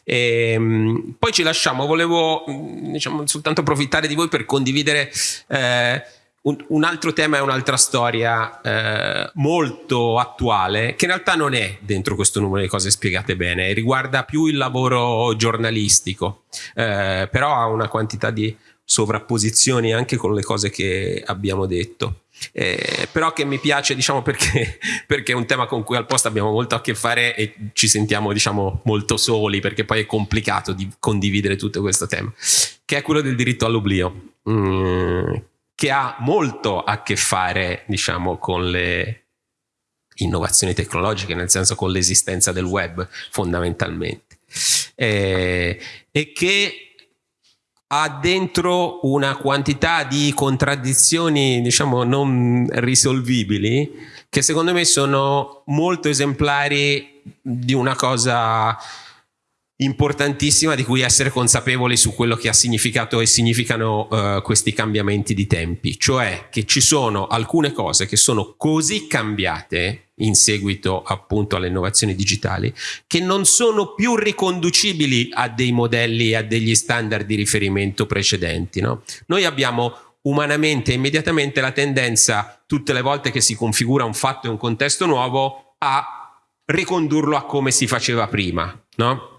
E, ehm, poi ci lasciamo, volevo diciamo, soltanto approfittare di voi per condividere... Eh, un, un, altro tema e un'altra storia eh, molto attuale che in realtà non è dentro questo numero di cose spiegate bene, riguarda più il lavoro giornalistico, eh, però ha una quantità di sovrapposizioni anche con le cose che abbiamo detto. Eh, però che mi piace diciamo perché, perché, è un tema con cui al posto abbiamo molto a che fare e ci sentiamo diciamo molto soli perché poi è complicato di condividere tutto questo tema che è quello del diritto all'oblio mm, che ha molto a che fare, diciamo, con le innovazioni tecnologiche, nel senso con l'esistenza del web fondamentalmente, eh, e che ha dentro una quantità di contraddizioni, diciamo, non risolvibili, che secondo me sono molto esemplari di una cosa importantissima di cui essere consapevoli su quello che ha significato e significano uh, questi cambiamenti di tempi, cioè che ci sono alcune cose che sono così cambiate in seguito appunto alle innovazioni digitali che non sono più riconducibili a dei modelli, a degli standard di riferimento precedenti. No? Noi abbiamo umanamente immediatamente la tendenza tutte le volte che si configura un fatto e un contesto nuovo a ricondurlo a come si faceva prima, no?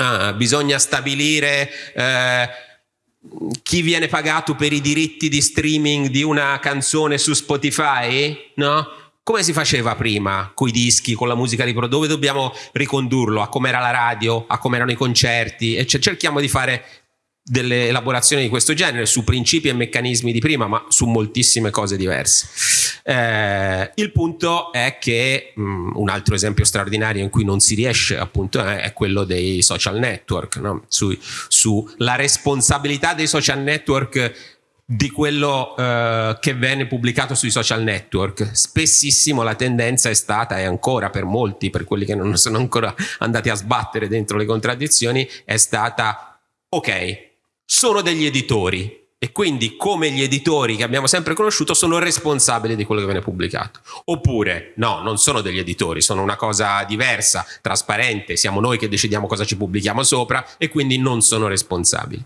Ah, bisogna stabilire eh, chi viene pagato per i diritti di streaming di una canzone su Spotify, no? Come si faceva prima, con i dischi, con la musica di pro? Dove dobbiamo ricondurlo? A come era la radio, a come erano i concerti? E cerchiamo di fare delle elaborazioni di questo genere su principi e meccanismi di prima, ma su moltissime cose diverse. Eh, il punto è che mh, mm, un altro esempio straordinario in cui non si riesce appunto è, è quello dei social network, no? su, sulla responsabilità dei social network di quello eh, che venne pubblicato sui social network. Spessissimo la tendenza è stata, e ancora per molti, per quelli che non sono ancora andati a sbattere dentro le contraddizioni, è stata ok, sono degli editori e quindi come gli editori che abbiamo sempre conosciuto sono responsabili di quello che viene pubblicato. Oppure no, non sono degli editori, sono una cosa diversa, trasparente, siamo noi che decidiamo cosa ci pubblichiamo sopra e quindi non sono responsabili.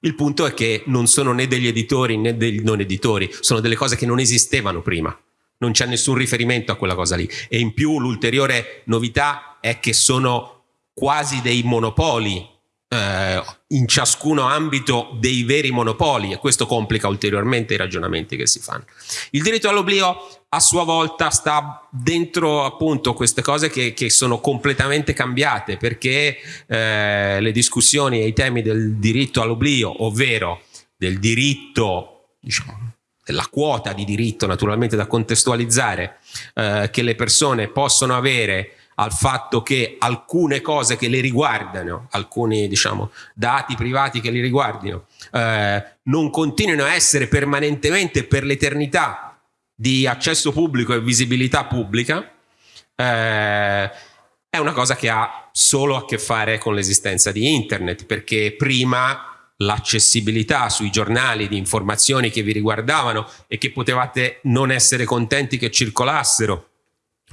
Il punto è che non sono né degli editori né degli non editori, sono delle cose che non esistevano prima. Non c'è nessun riferimento a quella cosa lì. E in più l'ulteriore novità è che sono quasi dei monopoli eh, in ciascuno ambito dei veri monopoli e questo complica ulteriormente i ragionamenti che si fanno. Il diritto all'oblio a sua volta sta dentro appunto queste cose che, che sono completamente cambiate perché eh, le discussioni e i temi del diritto all'oblio, ovvero del diritto, diciamo, della quota di diritto naturalmente da contestualizzare eh, che le persone possono avere al fatto che alcune cose che le riguardano, alcuni diciamo, dati privati che li riguardino, eh, non continuino a essere permanentemente per l'eternità di accesso pubblico e visibilità pubblica, eh, è una cosa che ha solo a che fare con l'esistenza di internet, perché prima l'accessibilità sui giornali di informazioni che vi riguardavano e che potevate non essere contenti che circolassero,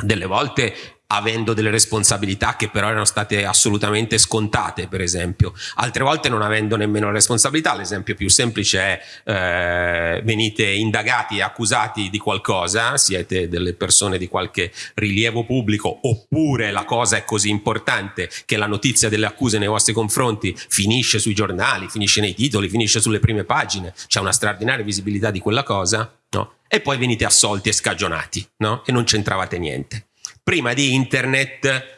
delle volte avendo delle responsabilità che però erano state assolutamente scontate, per esempio. Altre volte non avendo nemmeno responsabilità, l'esempio più semplice è eh, venite indagati e accusati di qualcosa, siete delle persone di qualche rilievo pubblico, oppure la cosa è così importante che la notizia delle accuse nei vostri confronti finisce sui giornali, finisce nei titoli, finisce sulle prime pagine, c'è una straordinaria visibilità di quella cosa, no? E poi venite assolti e scagionati, no? E non c'entravate niente prima di internet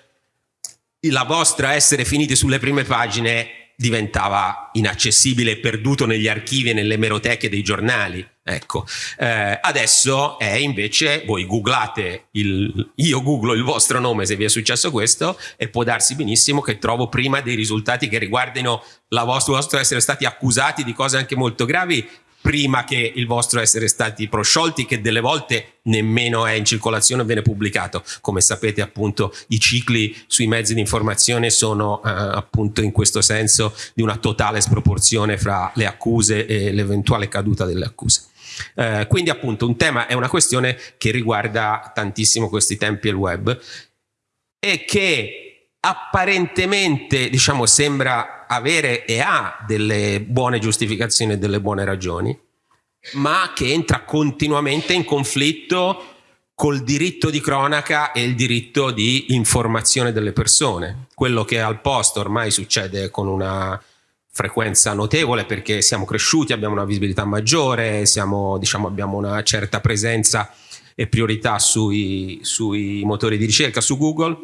la vostra essere finiti sulle prime pagine diventava inaccessibile, perduto negli archivi e nelle meroteche dei giornali. Ecco, eh, adesso è invece, voi googlate, il, io googlo il vostro nome se vi è successo questo e può darsi benissimo che trovo prima dei risultati che riguardino la vostra, vostro essere stati accusati di cose anche molto gravi prima che il vostro essere stati prosciolti che delle volte nemmeno è in circolazione o viene pubblicato. Come sapete appunto i cicli sui mezzi di informazione sono eh, appunto in questo senso di una totale sproporzione fra le accuse e l'eventuale caduta delle accuse. Eh, quindi appunto un tema è una questione che riguarda tantissimo questi tempi e il web e che apparentemente diciamo, sembra avere e ha delle buone giustificazioni e delle buone ragioni, ma che entra continuamente in conflitto col diritto di cronaca e il diritto di informazione delle persone. Quello che al posto ormai succede con una frequenza notevole perché siamo cresciuti, abbiamo una visibilità maggiore, siamo, diciamo, abbiamo una certa presenza e priorità sui, sui motori di ricerca, su Google,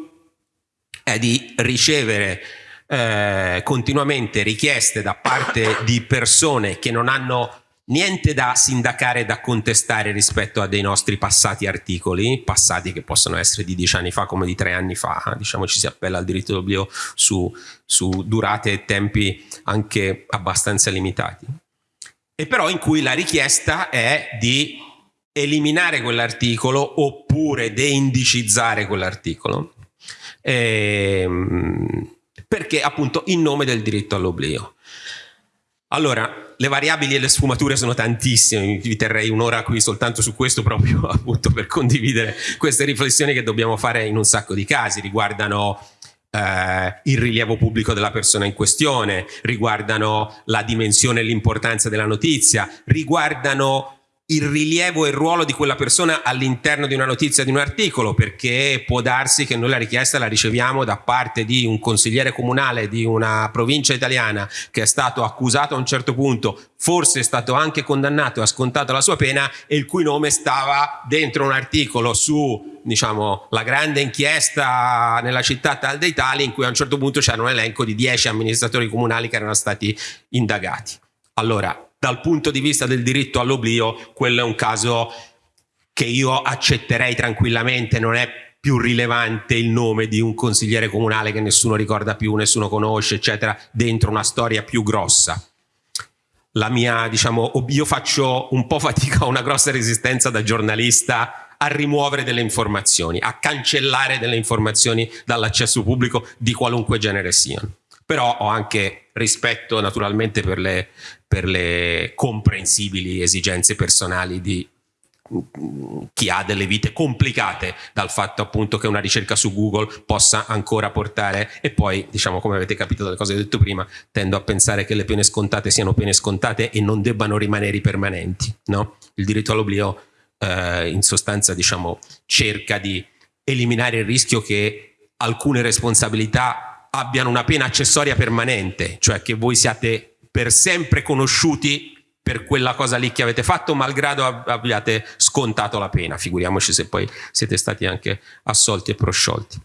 è di ricevere eh, continuamente richieste da parte di persone che non hanno niente da sindacare, da contestare rispetto a dei nostri passati articoli, passati che possono essere di dieci anni fa come di tre anni fa, diciamo ci si appella al diritto d'oblio su, su durate e tempi anche abbastanza limitati. E però in cui la richiesta è di eliminare quell'articolo oppure deindicizzare quell'articolo, ehm, perché appunto in nome del diritto all'oblio. Allora, le variabili e le sfumature sono tantissime, vi terrei un'ora qui soltanto su questo proprio appunto per condividere queste riflessioni che dobbiamo fare in un sacco di casi, riguardano eh, il rilievo pubblico della persona in questione, riguardano la dimensione e l'importanza della notizia, riguardano il rilievo e il ruolo di quella persona all'interno di una notizia, di un articolo, perché può darsi che noi la richiesta la riceviamo da parte di un consigliere comunale di una provincia italiana che è stato accusato a un certo punto, forse è stato anche condannato e ha scontato la sua pena e il cui nome stava dentro un articolo su diciamo, la grande inchiesta nella città tal dei tali in cui a un certo punto c'era un elenco di 10 amministratori comunali che erano stati indagati. Allora, dal punto di vista del diritto all'oblio, quello è un caso che io accetterei tranquillamente, non è più rilevante il nome di un consigliere comunale che nessuno ricorda più, nessuno conosce, eccetera, dentro una storia più grossa. La mia, diciamo, io faccio un po' fatica, una grossa resistenza da giornalista a rimuovere delle informazioni, a cancellare delle informazioni dall'accesso pubblico di qualunque genere siano. Però ho anche rispetto naturalmente per le per le comprensibili esigenze personali di chi ha delle vite complicate dal fatto appunto che una ricerca su Google possa ancora portare e poi diciamo come avete capito dalle cose che ho detto prima tendo a pensare che le pene scontate siano pene scontate e non debbano rimanere permanenti no? il diritto all'oblio eh, in sostanza diciamo cerca di eliminare il rischio che alcune responsabilità abbiano una pena accessoria permanente cioè che voi siate per sempre conosciuti per quella cosa lì che avete fatto, malgrado abbiate scontato la pena, figuriamoci se poi siete stati anche assolti e prosciolti.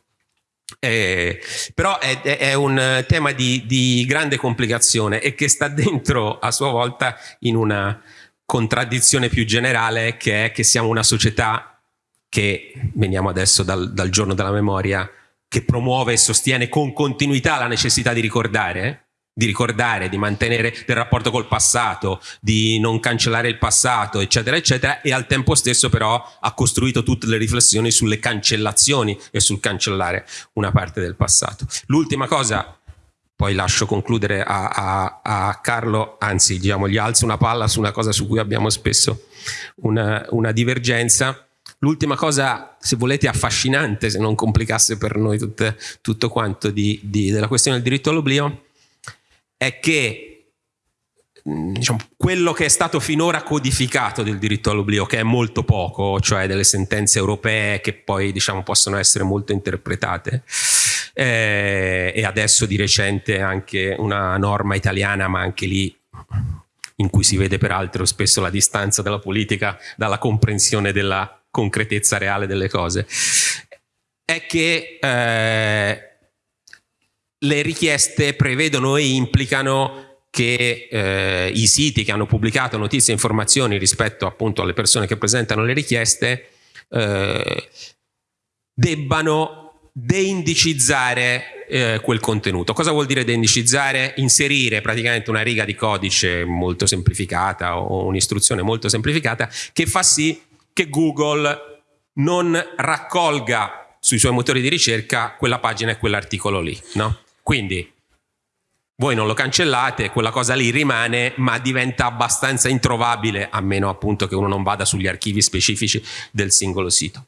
Eh, però è, è, un tema di, di grande complicazione e che sta dentro a sua volta in una contraddizione più generale che è che siamo una società che, veniamo adesso dal, dal giorno della memoria, che promuove e sostiene con continuità la necessità di ricordare, di ricordare, di mantenere del rapporto col passato, di non cancellare il passato, eccetera, eccetera, e al tempo stesso però ha costruito tutte le riflessioni sulle cancellazioni e sul cancellare una parte del passato. L'ultima cosa, poi lascio concludere a, a, a Carlo, anzi diciamo, gli alzo una palla su una cosa su cui abbiamo spesso una, una divergenza, L'ultima cosa, se volete, affascinante, se non complicasse per noi tutte, tutto quanto di, di, della questione del diritto all'oblio, è che diciamo, quello che è stato finora codificato del diritto all'oblio, che è molto poco, cioè delle sentenze europee che poi diciamo, possono essere molto interpretate, eh, e adesso di recente anche una norma italiana, ma anche lì in cui si vede peraltro spesso la distanza della politica dalla comprensione della concretezza reale delle cose, è che eh, le richieste prevedono e implicano che eh, i siti che hanno pubblicato notizie e informazioni rispetto appunto alle persone che presentano le richieste eh, debbano deindicizzare eh, quel contenuto. Cosa vuol dire deindicizzare? Inserire praticamente una riga di codice molto semplificata o un'istruzione molto semplificata che fa sì che Google non raccolga sui suoi motori di ricerca quella pagina e quell'articolo lì. No? Quindi voi non lo cancellate, quella cosa lì rimane, ma diventa abbastanza introvabile, a meno appunto che uno non vada sugli archivi specifici del singolo sito.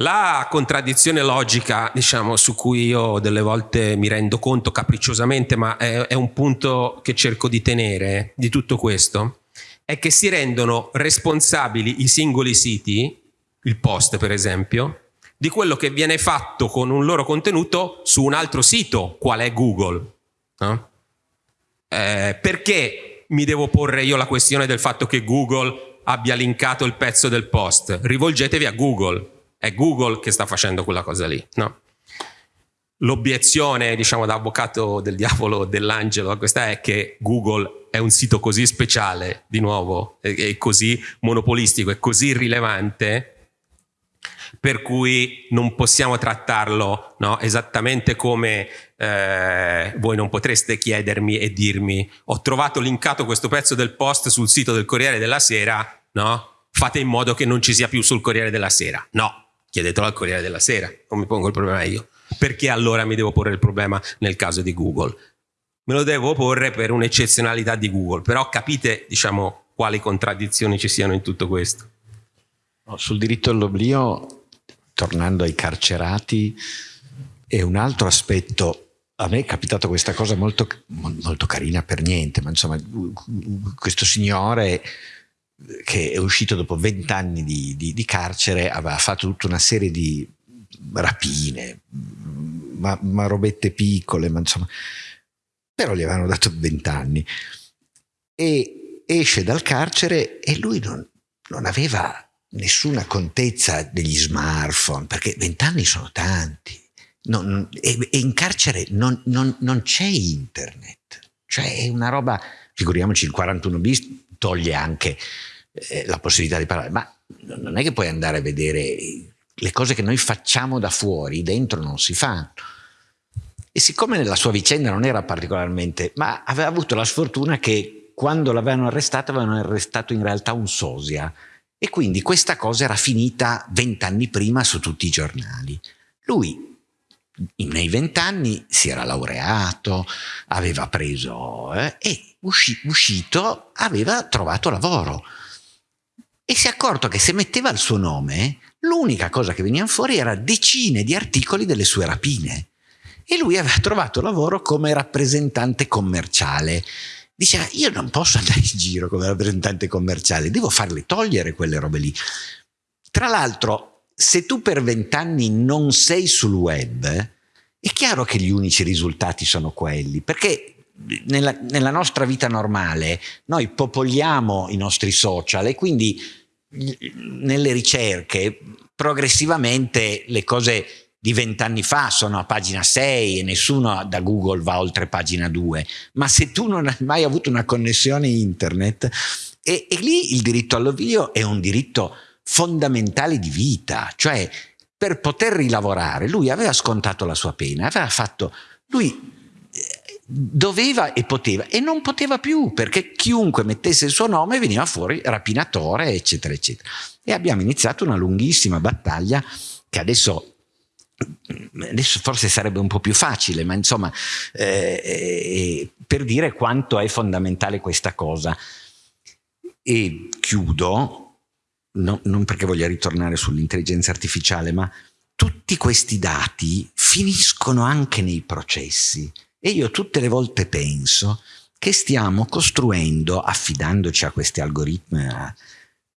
La contraddizione logica, diciamo, su cui io delle volte mi rendo conto capricciosamente, ma è, è un punto che cerco di tenere di tutto questo, è che si rendono responsabili i singoli siti, il post per esempio, di quello che viene fatto con un loro contenuto su un altro sito, qual è Google. No? Eh, perché mi devo porre io la questione del fatto che Google abbia linkato il pezzo del post? Rivolgetevi a Google, è Google che sta facendo quella cosa lì. No? L'obiezione, diciamo, da avvocato del diavolo dell'angelo a questa è che Google è un sito così speciale, di nuovo, è così monopolistico, è così rilevante per cui non possiamo trattarlo no? esattamente come eh, voi non potreste chiedermi e dirmi ho trovato linkato questo pezzo del post sul sito del Corriere della Sera, no? fate in modo che non ci sia più sul Corriere della Sera. No, chiedetelo al Corriere della Sera, non mi pongo il problema io. Perché allora mi devo porre il problema nel caso di Google? Me lo devo porre per un'eccezionalità di Google, però capite diciamo, quali contraddizioni ci siano in tutto questo. sul diritto all'oblio tornando ai carcerati, è un altro aspetto. A me è capitata questa cosa molto, molto, carina per niente, ma insomma questo signore che è uscito dopo vent'anni di, di, di, carcere aveva fatto tutta una serie di rapine, ma, ma robette piccole, ma insomma, però gli avevano dato vent'anni. E esce dal carcere e lui non, non aveva nessuna contezza degli smartphone, perché vent'anni sono tanti. Non, e, e, in carcere non, non, non, c'è internet, cioè è una roba, figuriamoci il 41 bis toglie anche eh, la possibilità di parlare, ma non è che puoi andare a vedere le cose che noi facciamo da fuori, dentro non si fanno. E siccome nella sua vicenda non era particolarmente, ma aveva avuto la sfortuna che quando l'avevano arrestato avevano arrestato in realtà un sosia, e quindi questa cosa era finita vent'anni prima su tutti i giornali. Lui nei vent'anni si era laureato, aveva preso eh, e usci, uscito aveva trovato lavoro. E si è accorto che se metteva il suo nome, l'unica cosa che veniva fuori era decine di articoli delle sue rapine. E lui aveva trovato lavoro come rappresentante commerciale diceva io non posso andare in giro come rappresentante commerciale, devo farle togliere quelle robe lì. Tra l'altro, se tu per vent'anni non sei sul web, è chiaro che gli unici risultati sono quelli, perché nella, nella nostra vita normale noi popoliamo i nostri social e quindi nelle ricerche progressivamente le cose di vent'anni fa sono a pagina 6 e nessuno da Google va oltre pagina 2, ma se tu non hai mai avuto una connessione internet, e, e lì il diritto all'oblio è un diritto fondamentale di vita, cioè per poter rilavorare lui aveva scontato la sua pena, aveva fatto, lui eh, doveva e poteva e non poteva più perché chiunque mettesse il suo nome veniva fuori rapinatore eccetera eccetera. E abbiamo iniziato una lunghissima battaglia che adesso adesso forse sarebbe un po' più facile, ma insomma, eh, eh, per dire quanto è fondamentale questa cosa. E chiudo, no, non perché voglia ritornare sull'intelligenza artificiale, ma tutti questi dati finiscono anche nei processi. E io tutte le volte penso che stiamo costruendo, affidandoci a questi algoritmi,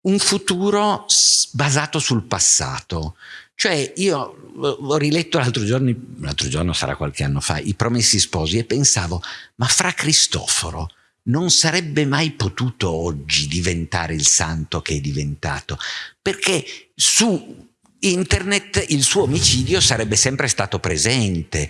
un futuro basato sul passato, cioè io ho riletto l'altro giorno, l'altro giorno sarà qualche anno fa, I Promessi Sposi e pensavo, ma fra Cristoforo non sarebbe mai potuto oggi diventare il santo che è diventato, perché su internet il suo omicidio sarebbe sempre stato presente,